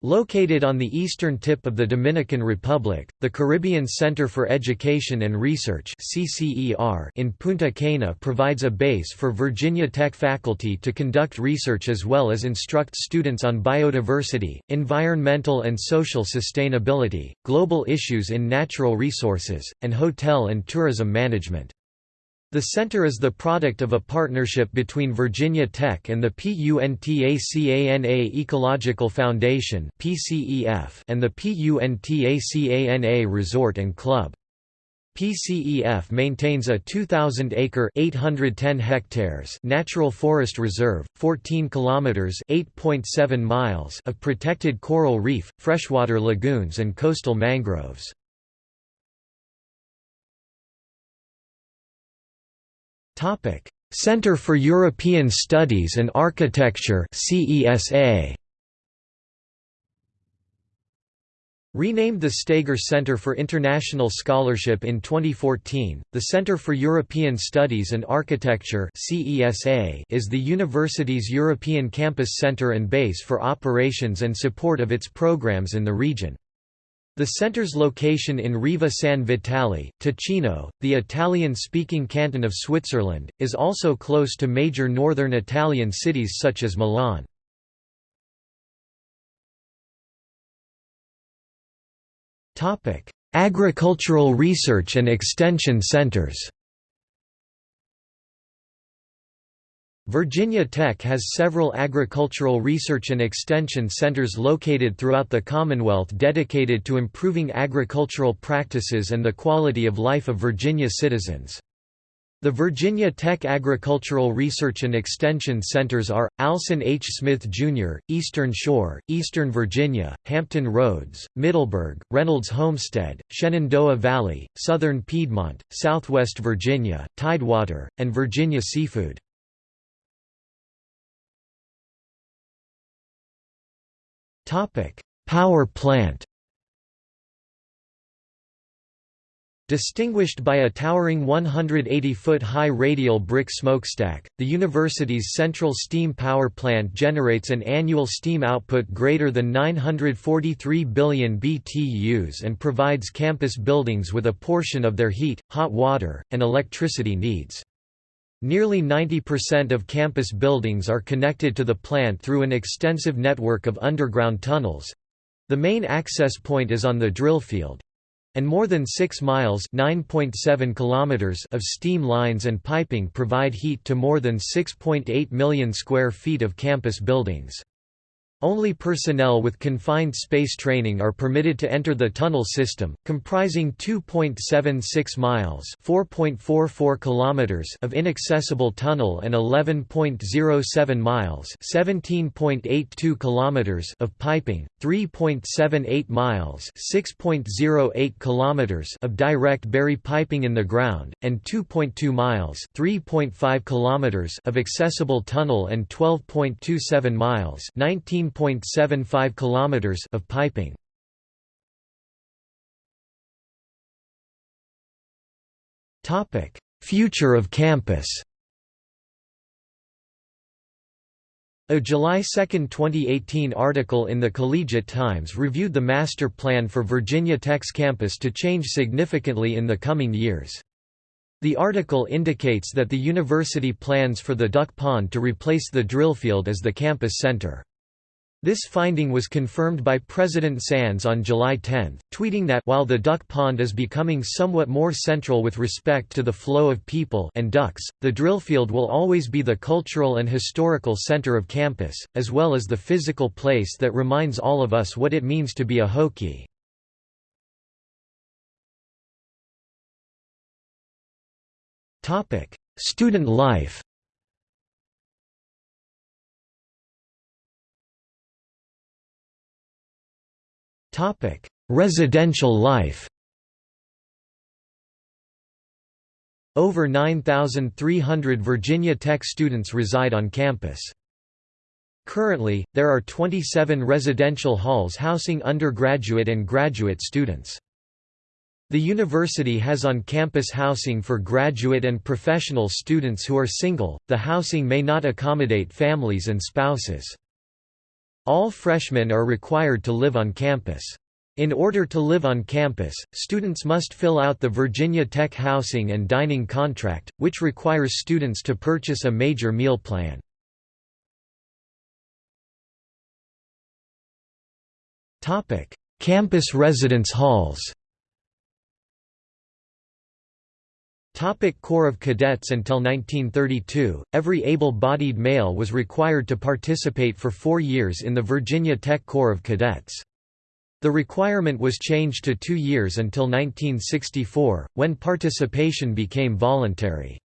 Located on the eastern tip of the Dominican Republic, the Caribbean Center for Education and Research in Punta Cana provides a base for Virginia Tech faculty to conduct research as well as instruct students on biodiversity, environmental and social sustainability, global issues in natural resources, and hotel and tourism management. The center is the product of a partnership between Virginia Tech and the PUNTACANA Ecological Foundation and the PUNTACANA Resort and Club. PCEF maintains a 2,000-acre (810 hectares) natural forest reserve, 14 kilometers (8.7 miles) of protected coral reef, freshwater lagoons and coastal mangroves. Center for European Studies and Architecture CESA Renamed the Steger Center for International Scholarship in 2014, the Center for European Studies and Architecture (CESA) is the university's European campus center and base for operations and support of its programs in the region. The center's location in Riva San Vitale, Ticino, the Italian-speaking canton of Switzerland, is also close to major northern Italian cities such as Milan. Agricultural research and extension centers Virginia Tech has several agricultural research and extension centers located throughout the Commonwealth dedicated to improving agricultural practices and the quality of life of Virginia citizens. The Virginia Tech Agricultural Research and Extension Centers are, Alson H. Smith, Jr., Eastern Shore, Eastern Virginia, Hampton Roads, Middleburg, Reynolds Homestead, Shenandoah Valley, Southern Piedmont, Southwest Virginia, Tidewater, and Virginia Seafood. Power plant Distinguished by a towering 180-foot-high radial brick smokestack, the university's central steam power plant generates an annual steam output greater than 943 billion BTUs and provides campus buildings with a portion of their heat, hot water, and electricity needs. Nearly 90% of campus buildings are connected to the plant through an extensive network of underground tunnels. The main access point is on the drill field. And more than 6 miles kilometers of steam lines and piping provide heat to more than 6.8 million square feet of campus buildings. Only personnel with confined space training are permitted to enter the tunnel system, comprising 2.76 miles (4.44 kilometers) of inaccessible tunnel and 11.07 miles (17.82 kilometers) of piping, 3.78 miles (6.08 kilometers) of direct bury piping in the ground, and 2.2 miles (3.5 kilometers) of accessible tunnel and 12.27 miles (19 1.75 kilometers of piping. Topic: Future of campus. A July 2, 2018 article in the Collegiate Times reviewed the master plan for Virginia Tech's campus to change significantly in the coming years. The article indicates that the university plans for the duck pond to replace the drillfield as the campus center. This finding was confirmed by President Sands on July 10, tweeting that while the duck pond is becoming somewhat more central with respect to the flow of people and ducks, the drillfield will always be the cultural and historical center of campus, as well as the physical place that reminds all of us what it means to be a Hokie. Student life Topic: Residential life. Over 9,300 Virginia Tech students reside on campus. Currently, there are 27 residential halls housing undergraduate and graduate students. The university has on-campus housing for graduate and professional students who are single. The housing may not accommodate families and spouses. All freshmen are required to live on campus. In order to live on campus, students must fill out the Virginia Tech Housing and Dining Contract, which requires students to purchase a major meal plan. Campus residence halls Topic Corps of Cadets Until 1932, every able-bodied male was required to participate for four years in the Virginia Tech Corps of Cadets. The requirement was changed to two years until 1964, when participation became voluntary.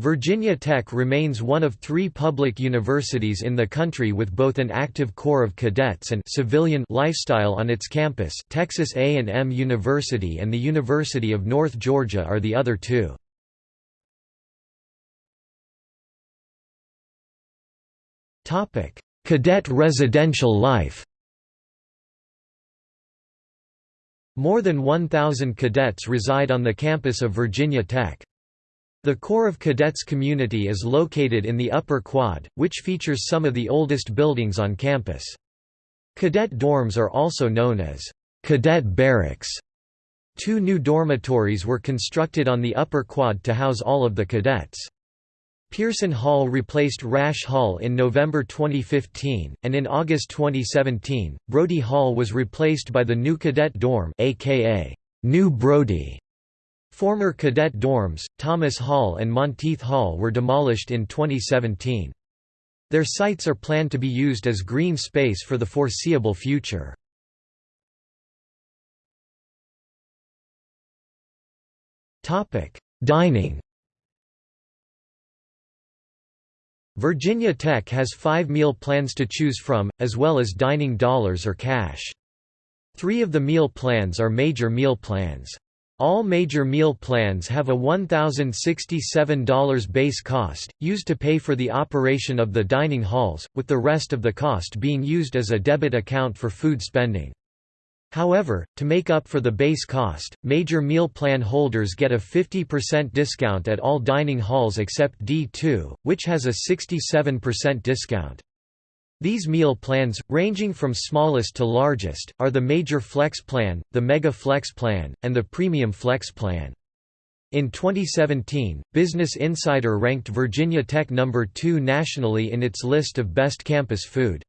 Virginia Tech remains one of three public universities in the country with both an active corps of cadets and civilian lifestyle on its campus Texas A&M University and the University of North Georgia are the other two. Cadet residential life More than 1,000 cadets reside on the campus of Virginia Tech. The Corps of Cadets community is located in the Upper Quad, which features some of the oldest buildings on campus. Cadet dorms are also known as cadet barracks. Two new dormitories were constructed on the Upper Quad to house all of the cadets. Pearson Hall replaced Rash Hall in November 2015, and in August 2017, Brodie Hall was replaced by the new Cadet Dorm aka New Brodie. Former cadet dorms, Thomas Hall and Monteith Hall were demolished in 2017. Their sites are planned to be used as green space for the foreseeable future. Dining Virginia Tech has five meal plans to choose from, as well as dining dollars or cash. Three of the meal plans are major meal plans. All major meal plans have a $1,067 base cost, used to pay for the operation of the dining halls, with the rest of the cost being used as a debit account for food spending. However, to make up for the base cost, major meal plan holders get a 50% discount at all dining halls except D2, which has a 67% discount. These meal plans, ranging from smallest to largest, are the Major Flex Plan, the Mega Flex Plan, and the Premium Flex Plan. In 2017, Business Insider ranked Virginia Tech number 2 nationally in its list of best campus food.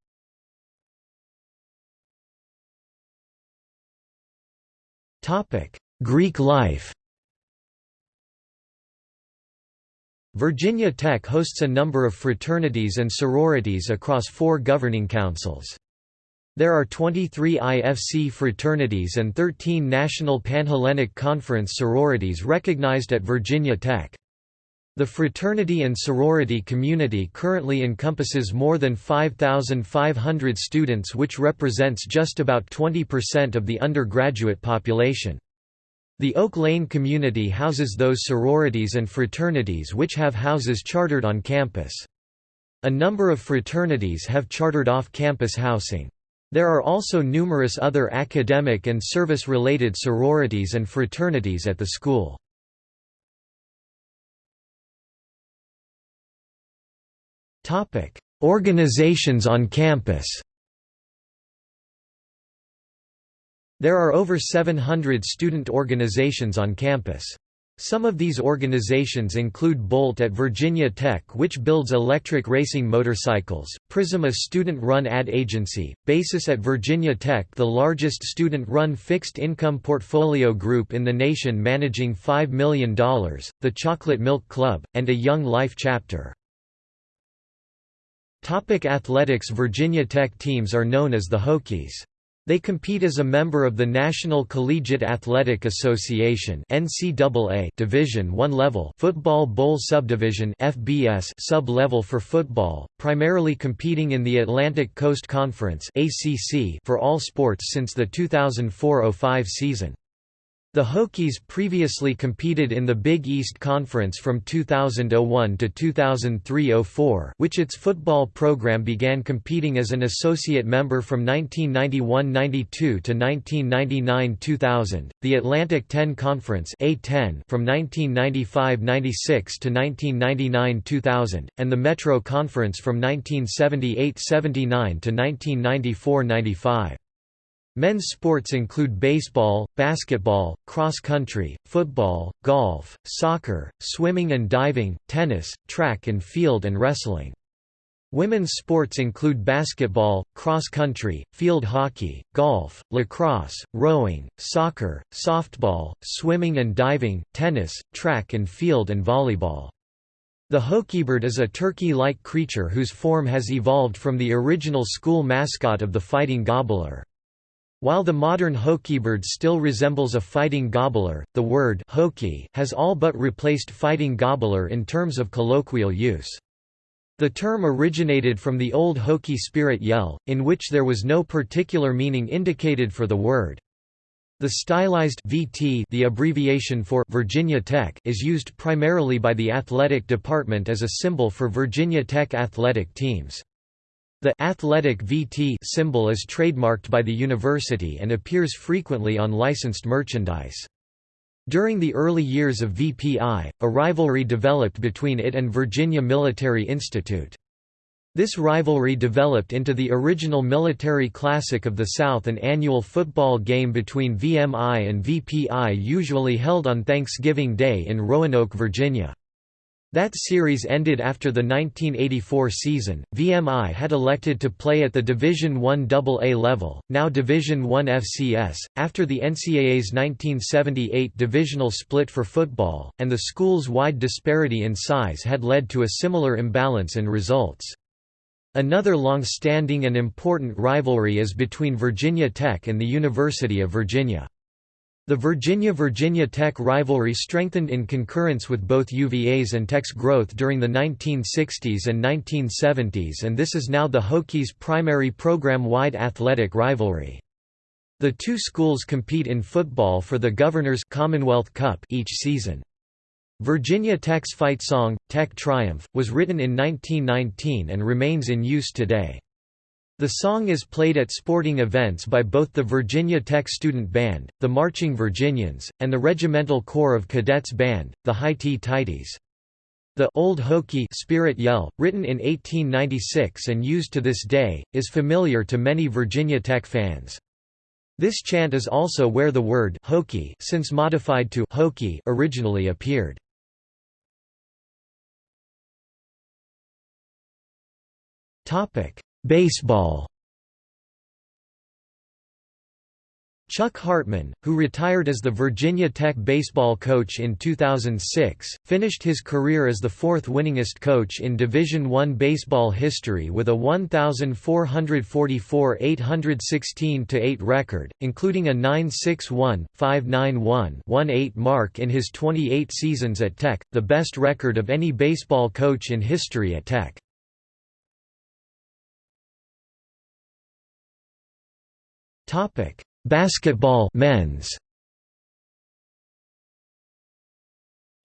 Greek life Virginia Tech hosts a number of fraternities and sororities across four governing councils. There are 23 IFC fraternities and 13 National Panhellenic Conference sororities recognized at Virginia Tech. The fraternity and sorority community currently encompasses more than 5,500 students which represents just about 20% of the undergraduate population. The Oak Lane community houses those sororities and fraternities which have houses chartered on campus. A number of fraternities have chartered off-campus housing. There are also numerous other academic and service-related sororities and fraternities at the school. Organizations on campus There are over 700 student organizations on campus. Some of these organizations include Bolt at Virginia Tech which builds electric racing motorcycles, Prism a student-run ad agency, Basis at Virginia Tech the largest student-run fixed-income portfolio group in the nation managing $5 million, the Chocolate Milk Club, and a Young Life chapter. Topic athletics Virginia Tech teams are known as the Hokies. They compete as a member of the National Collegiate Athletic Association (NCAA) Division I level Football Bowl Subdivision (FBS) sub-level for football, primarily competing in the Atlantic Coast Conference (ACC) for all sports since the 2004-05 season. The Hokies previously competed in the Big East Conference from 2001 to 2003–04 which its football program began competing as an associate member from 1991–92 to 1999–2000, the Atlantic 10 Conference A10 from 1995–96 to 1999–2000, and the Metro Conference from 1978–79 to 1994–95. Men's sports include baseball, basketball, cross country, football, golf, soccer, swimming and diving, tennis, track and field and wrestling. Women's sports include basketball, cross country, field hockey, golf, lacrosse, rowing, soccer, softball, swimming and diving, tennis, track and field and volleyball. The Hokiebird is a turkey-like creature whose form has evolved from the original school mascot of the Fighting Gobbler. While the modern Hokiebird still resembles a fighting gobbler, the word Hokie has all but replaced fighting gobbler in terms of colloquial use. The term originated from the old Hokie spirit yell, in which there was no particular meaning indicated for the word. The stylized VT the abbreviation for Virginia Tech is used primarily by the athletic department as a symbol for Virginia Tech athletic teams. The athletic VT symbol is trademarked by the university and appears frequently on licensed merchandise. During the early years of VPI, a rivalry developed between it and Virginia Military Institute. This rivalry developed into the original Military Classic of the South an annual football game between VMI and VPI usually held on Thanksgiving Day in Roanoke, Virginia. That series ended after the 1984 season. VMI had elected to play at the Division I AA level, now Division I FCS, after the NCAA's 1978 divisional split for football, and the school's wide disparity in size had led to a similar imbalance in results. Another long-standing and important rivalry is between Virginia Tech and the University of Virginia. The Virginia–Virginia Tech rivalry strengthened in concurrence with both UVA's and Tech's growth during the 1960s and 1970s and this is now the Hokies' primary program-wide athletic rivalry. The two schools compete in football for the Governor's Commonwealth Cup each season. Virginia Tech's fight song, Tech Triumph, was written in 1919 and remains in use today. The song is played at sporting events by both the Virginia Tech Student Band, the Marching Virginians, and the Regimental Corps of Cadets Band, the Highty-Tighties. The Old Hokie spirit yell, written in 1896 and used to this day, is familiar to many Virginia Tech fans. This chant is also where the word Hokie since modified to Hokie originally appeared. Topic: Baseball Chuck Hartman, who retired as the Virginia Tech baseball coach in 2006, finished his career as the fourth winningest coach in Division I baseball history with a 1,444 816-8 record, including a 961, 591-18 mark in his 28 seasons at Tech, the best record of any baseball coach in history at Tech. Topic: Basketball men's.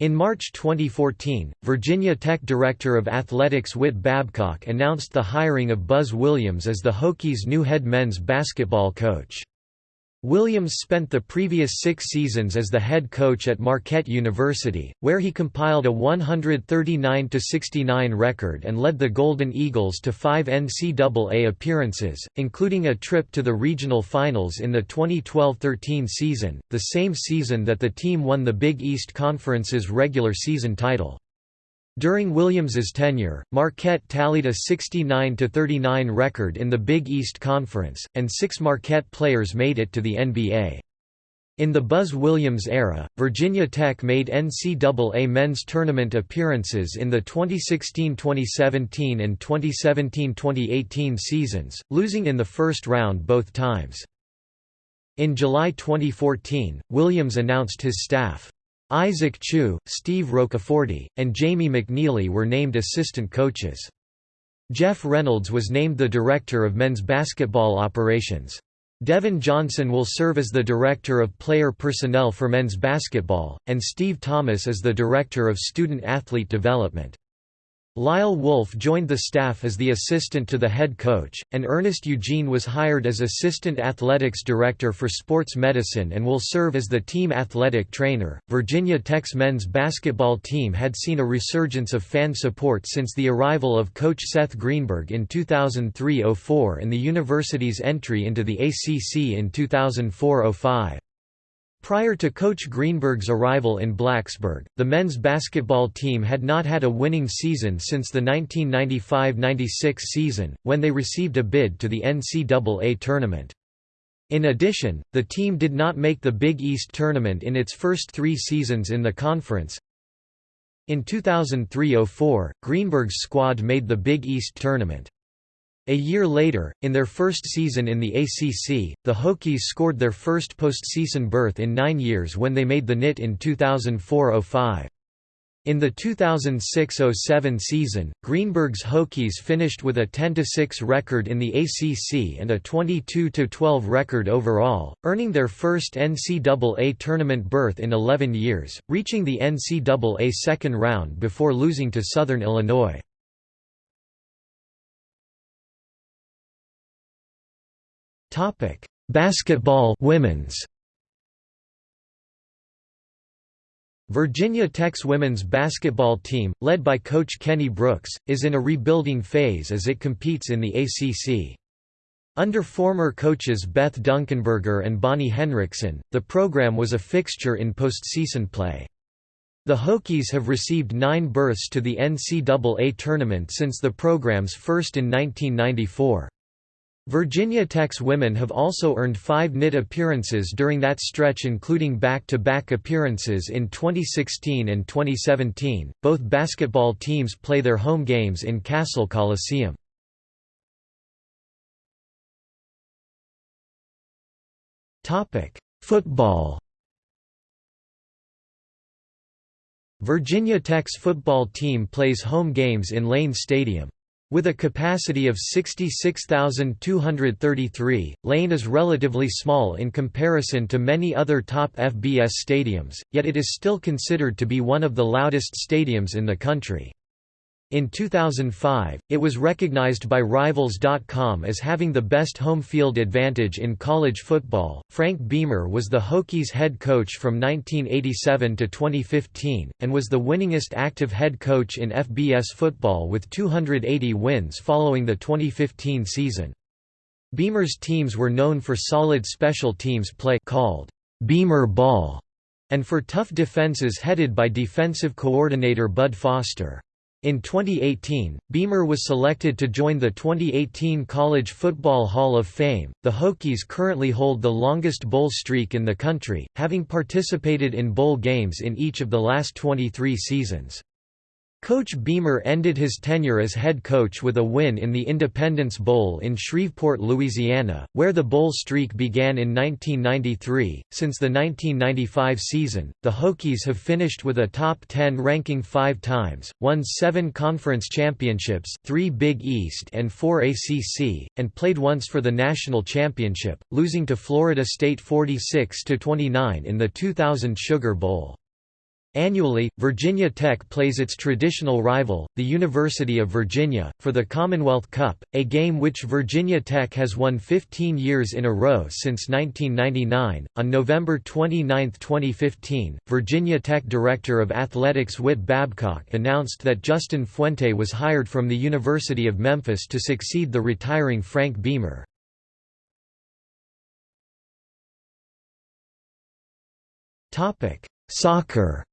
In March 2014, Virginia Tech Director of Athletics Whit Babcock announced the hiring of Buzz Williams as the Hokies' new head men's basketball coach. Williams spent the previous six seasons as the head coach at Marquette University, where he compiled a 139–69 record and led the Golden Eagles to five NCAA appearances, including a trip to the regional finals in the 2012–13 season, the same season that the team won the Big East Conference's regular season title. During Williams's tenure, Marquette tallied a 69–39 record in the Big East Conference, and six Marquette players made it to the NBA. In the Buzz Williams era, Virginia Tech made NCAA men's tournament appearances in the 2016–2017 and 2017–2018 seasons, losing in the first round both times. In July 2014, Williams announced his staff. Isaac Chew, Steve Roccaforte, and Jamie McNeilly were named assistant coaches. Jeff Reynolds was named the director of men's basketball operations. Devin Johnson will serve as the Director of Player Personnel for men's basketball, and Steve Thomas as the Director of Student Athlete Development. Lyle Wolf joined the staff as the assistant to the head coach, and Ernest Eugene was hired as assistant athletics director for sports medicine and will serve as the team athletic trainer. Virginia Tech's men's basketball team had seen a resurgence of fan support since the arrival of coach Seth Greenberg in 2003-04 and the university's entry into the ACC in 2004-05. Prior to Coach Greenberg's arrival in Blacksburg, the men's basketball team had not had a winning season since the 1995–96 season, when they received a bid to the NCAA tournament. In addition, the team did not make the Big East tournament in its first three seasons in the conference. In 2003–04, Greenberg's squad made the Big East tournament. A year later, in their first season in the ACC, the Hokies scored their first postseason berth in nine years when they made the NIT in 2004–05. In the 2006–07 season, Greenberg's Hokies finished with a 10–6 record in the ACC and a 22–12 record overall, earning their first NCAA tournament berth in 11 years, reaching the NCAA second round before losing to Southern Illinois. Topic: Basketball women's. Virginia Tech's women's basketball team, led by coach Kenny Brooks, is in a rebuilding phase as it competes in the ACC. Under former coaches Beth Dunkenberger and Bonnie Henrickson, the program was a fixture in postseason play. The Hokies have received nine berths to the NCAA tournament since the program's first in 1994. Virginia Tech's women have also earned five NIT appearances during that stretch including back-to-back -back appearances in 2016 and 2017. Both basketball teams play their home games in Cassell Coliseum. Topic: Football. Virginia Tech's football team plays home games in Lane Stadium. With a capacity of 66,233, Lane is relatively small in comparison to many other top FBS stadiums, yet it is still considered to be one of the loudest stadiums in the country. In 2005, it was recognized by Rivals.com as having the best home field advantage in college football. Frank Beamer was the Hokies head coach from 1987 to 2015, and was the winningest active head coach in FBS football with 280 wins following the 2015 season. Beamer's teams were known for solid special teams play called Beamer ball, and for tough defenses headed by defensive coordinator Bud Foster. In 2018, Beamer was selected to join the 2018 College Football Hall of Fame. The Hokies currently hold the longest bowl streak in the country, having participated in bowl games in each of the last 23 seasons. Coach Beamer ended his tenure as head coach with a win in the Independence Bowl in Shreveport, Louisiana, where the bowl streak began in 1993. Since the 1995 season, the Hokies have finished with a top 10 ranking five times, won seven conference championships, three Big East and four ACC, and played once for the national championship, losing to Florida State 46–29 in the 2000 Sugar Bowl. Annually, Virginia Tech plays its traditional rival, the University of Virginia, for the Commonwealth Cup, a game which Virginia Tech has won 15 years in a row since 1999. On November 29, 2015, Virginia Tech Director of Athletics Whit Babcock announced that Justin Fuente was hired from the University of Memphis to succeed the retiring Frank Beamer. Soccer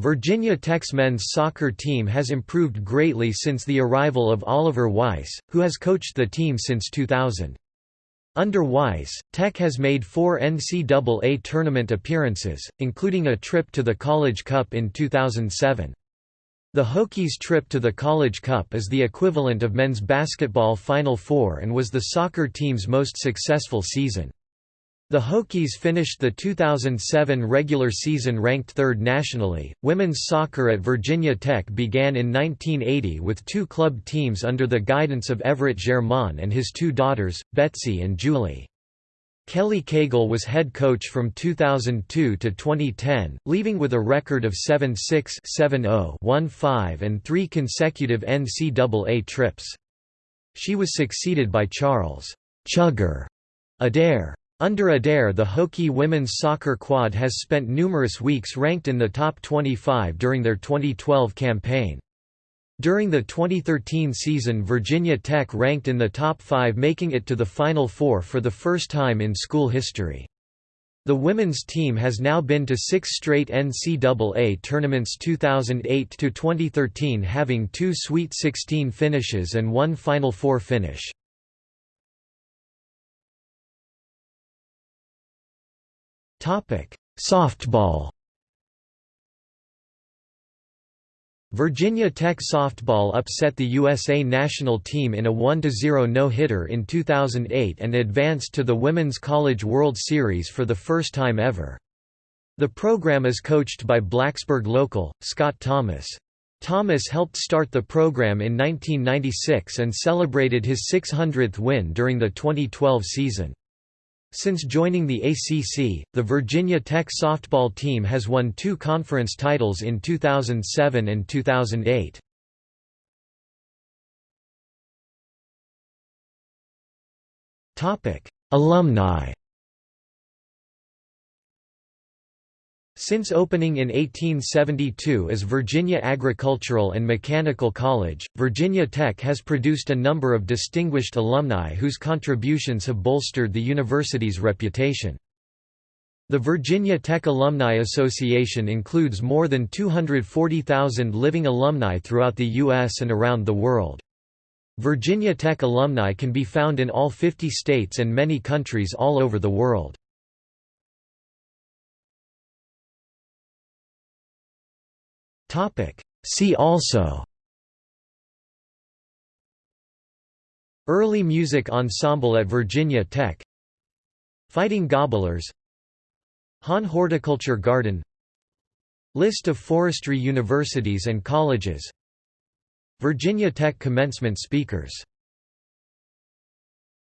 Virginia Tech's men's soccer team has improved greatly since the arrival of Oliver Weiss, who has coached the team since 2000. Under Weiss, Tech has made four NCAA tournament appearances, including a trip to the College Cup in 2007. The Hokies' trip to the College Cup is the equivalent of men's basketball Final Four and was the soccer team's most successful season. The Hokies finished the 2007 regular season ranked third nationally. Women's soccer at Virginia Tech began in 1980 with two club teams under the guidance of Everett Germain and his two daughters, Betsy and Julie. Kelly Cagle was head coach from 2002 to 2010, leaving with a record of 7-6, 7-0, 1-5 and three consecutive NCAA trips. She was succeeded by Charles Chugger Adair. Under Adair the Hokie women's soccer quad has spent numerous weeks ranked in the top 25 during their 2012 campaign. During the 2013 season Virginia Tech ranked in the top 5 making it to the Final Four for the first time in school history. The women's team has now been to six straight NCAA tournaments 2008–2013 having two Sweet 16 finishes and one Final Four finish. Softball. Virginia Tech softball upset the USA national team in a 1–0 no-hitter in 2008 and advanced to the Women's College World Series for the first time ever. The program is coached by Blacksburg local, Scott Thomas. Thomas helped start the program in 1996 and celebrated his 600th win during the 2012 season. Since joining the ACC, the Virginia Tech softball team has won two conference titles in 2007 and 2008. Alumni Since opening in 1872 as Virginia Agricultural and Mechanical College, Virginia Tech has produced a number of distinguished alumni whose contributions have bolstered the university's reputation. The Virginia Tech Alumni Association includes more than 240,000 living alumni throughout the U.S. and around the world. Virginia Tech alumni can be found in all 50 states and many countries all over the world. Topic. See also. Early music ensemble at Virginia Tech. Fighting Gobblers. Hahn Horticulture Garden. List of forestry universities and colleges. Virginia Tech commencement speakers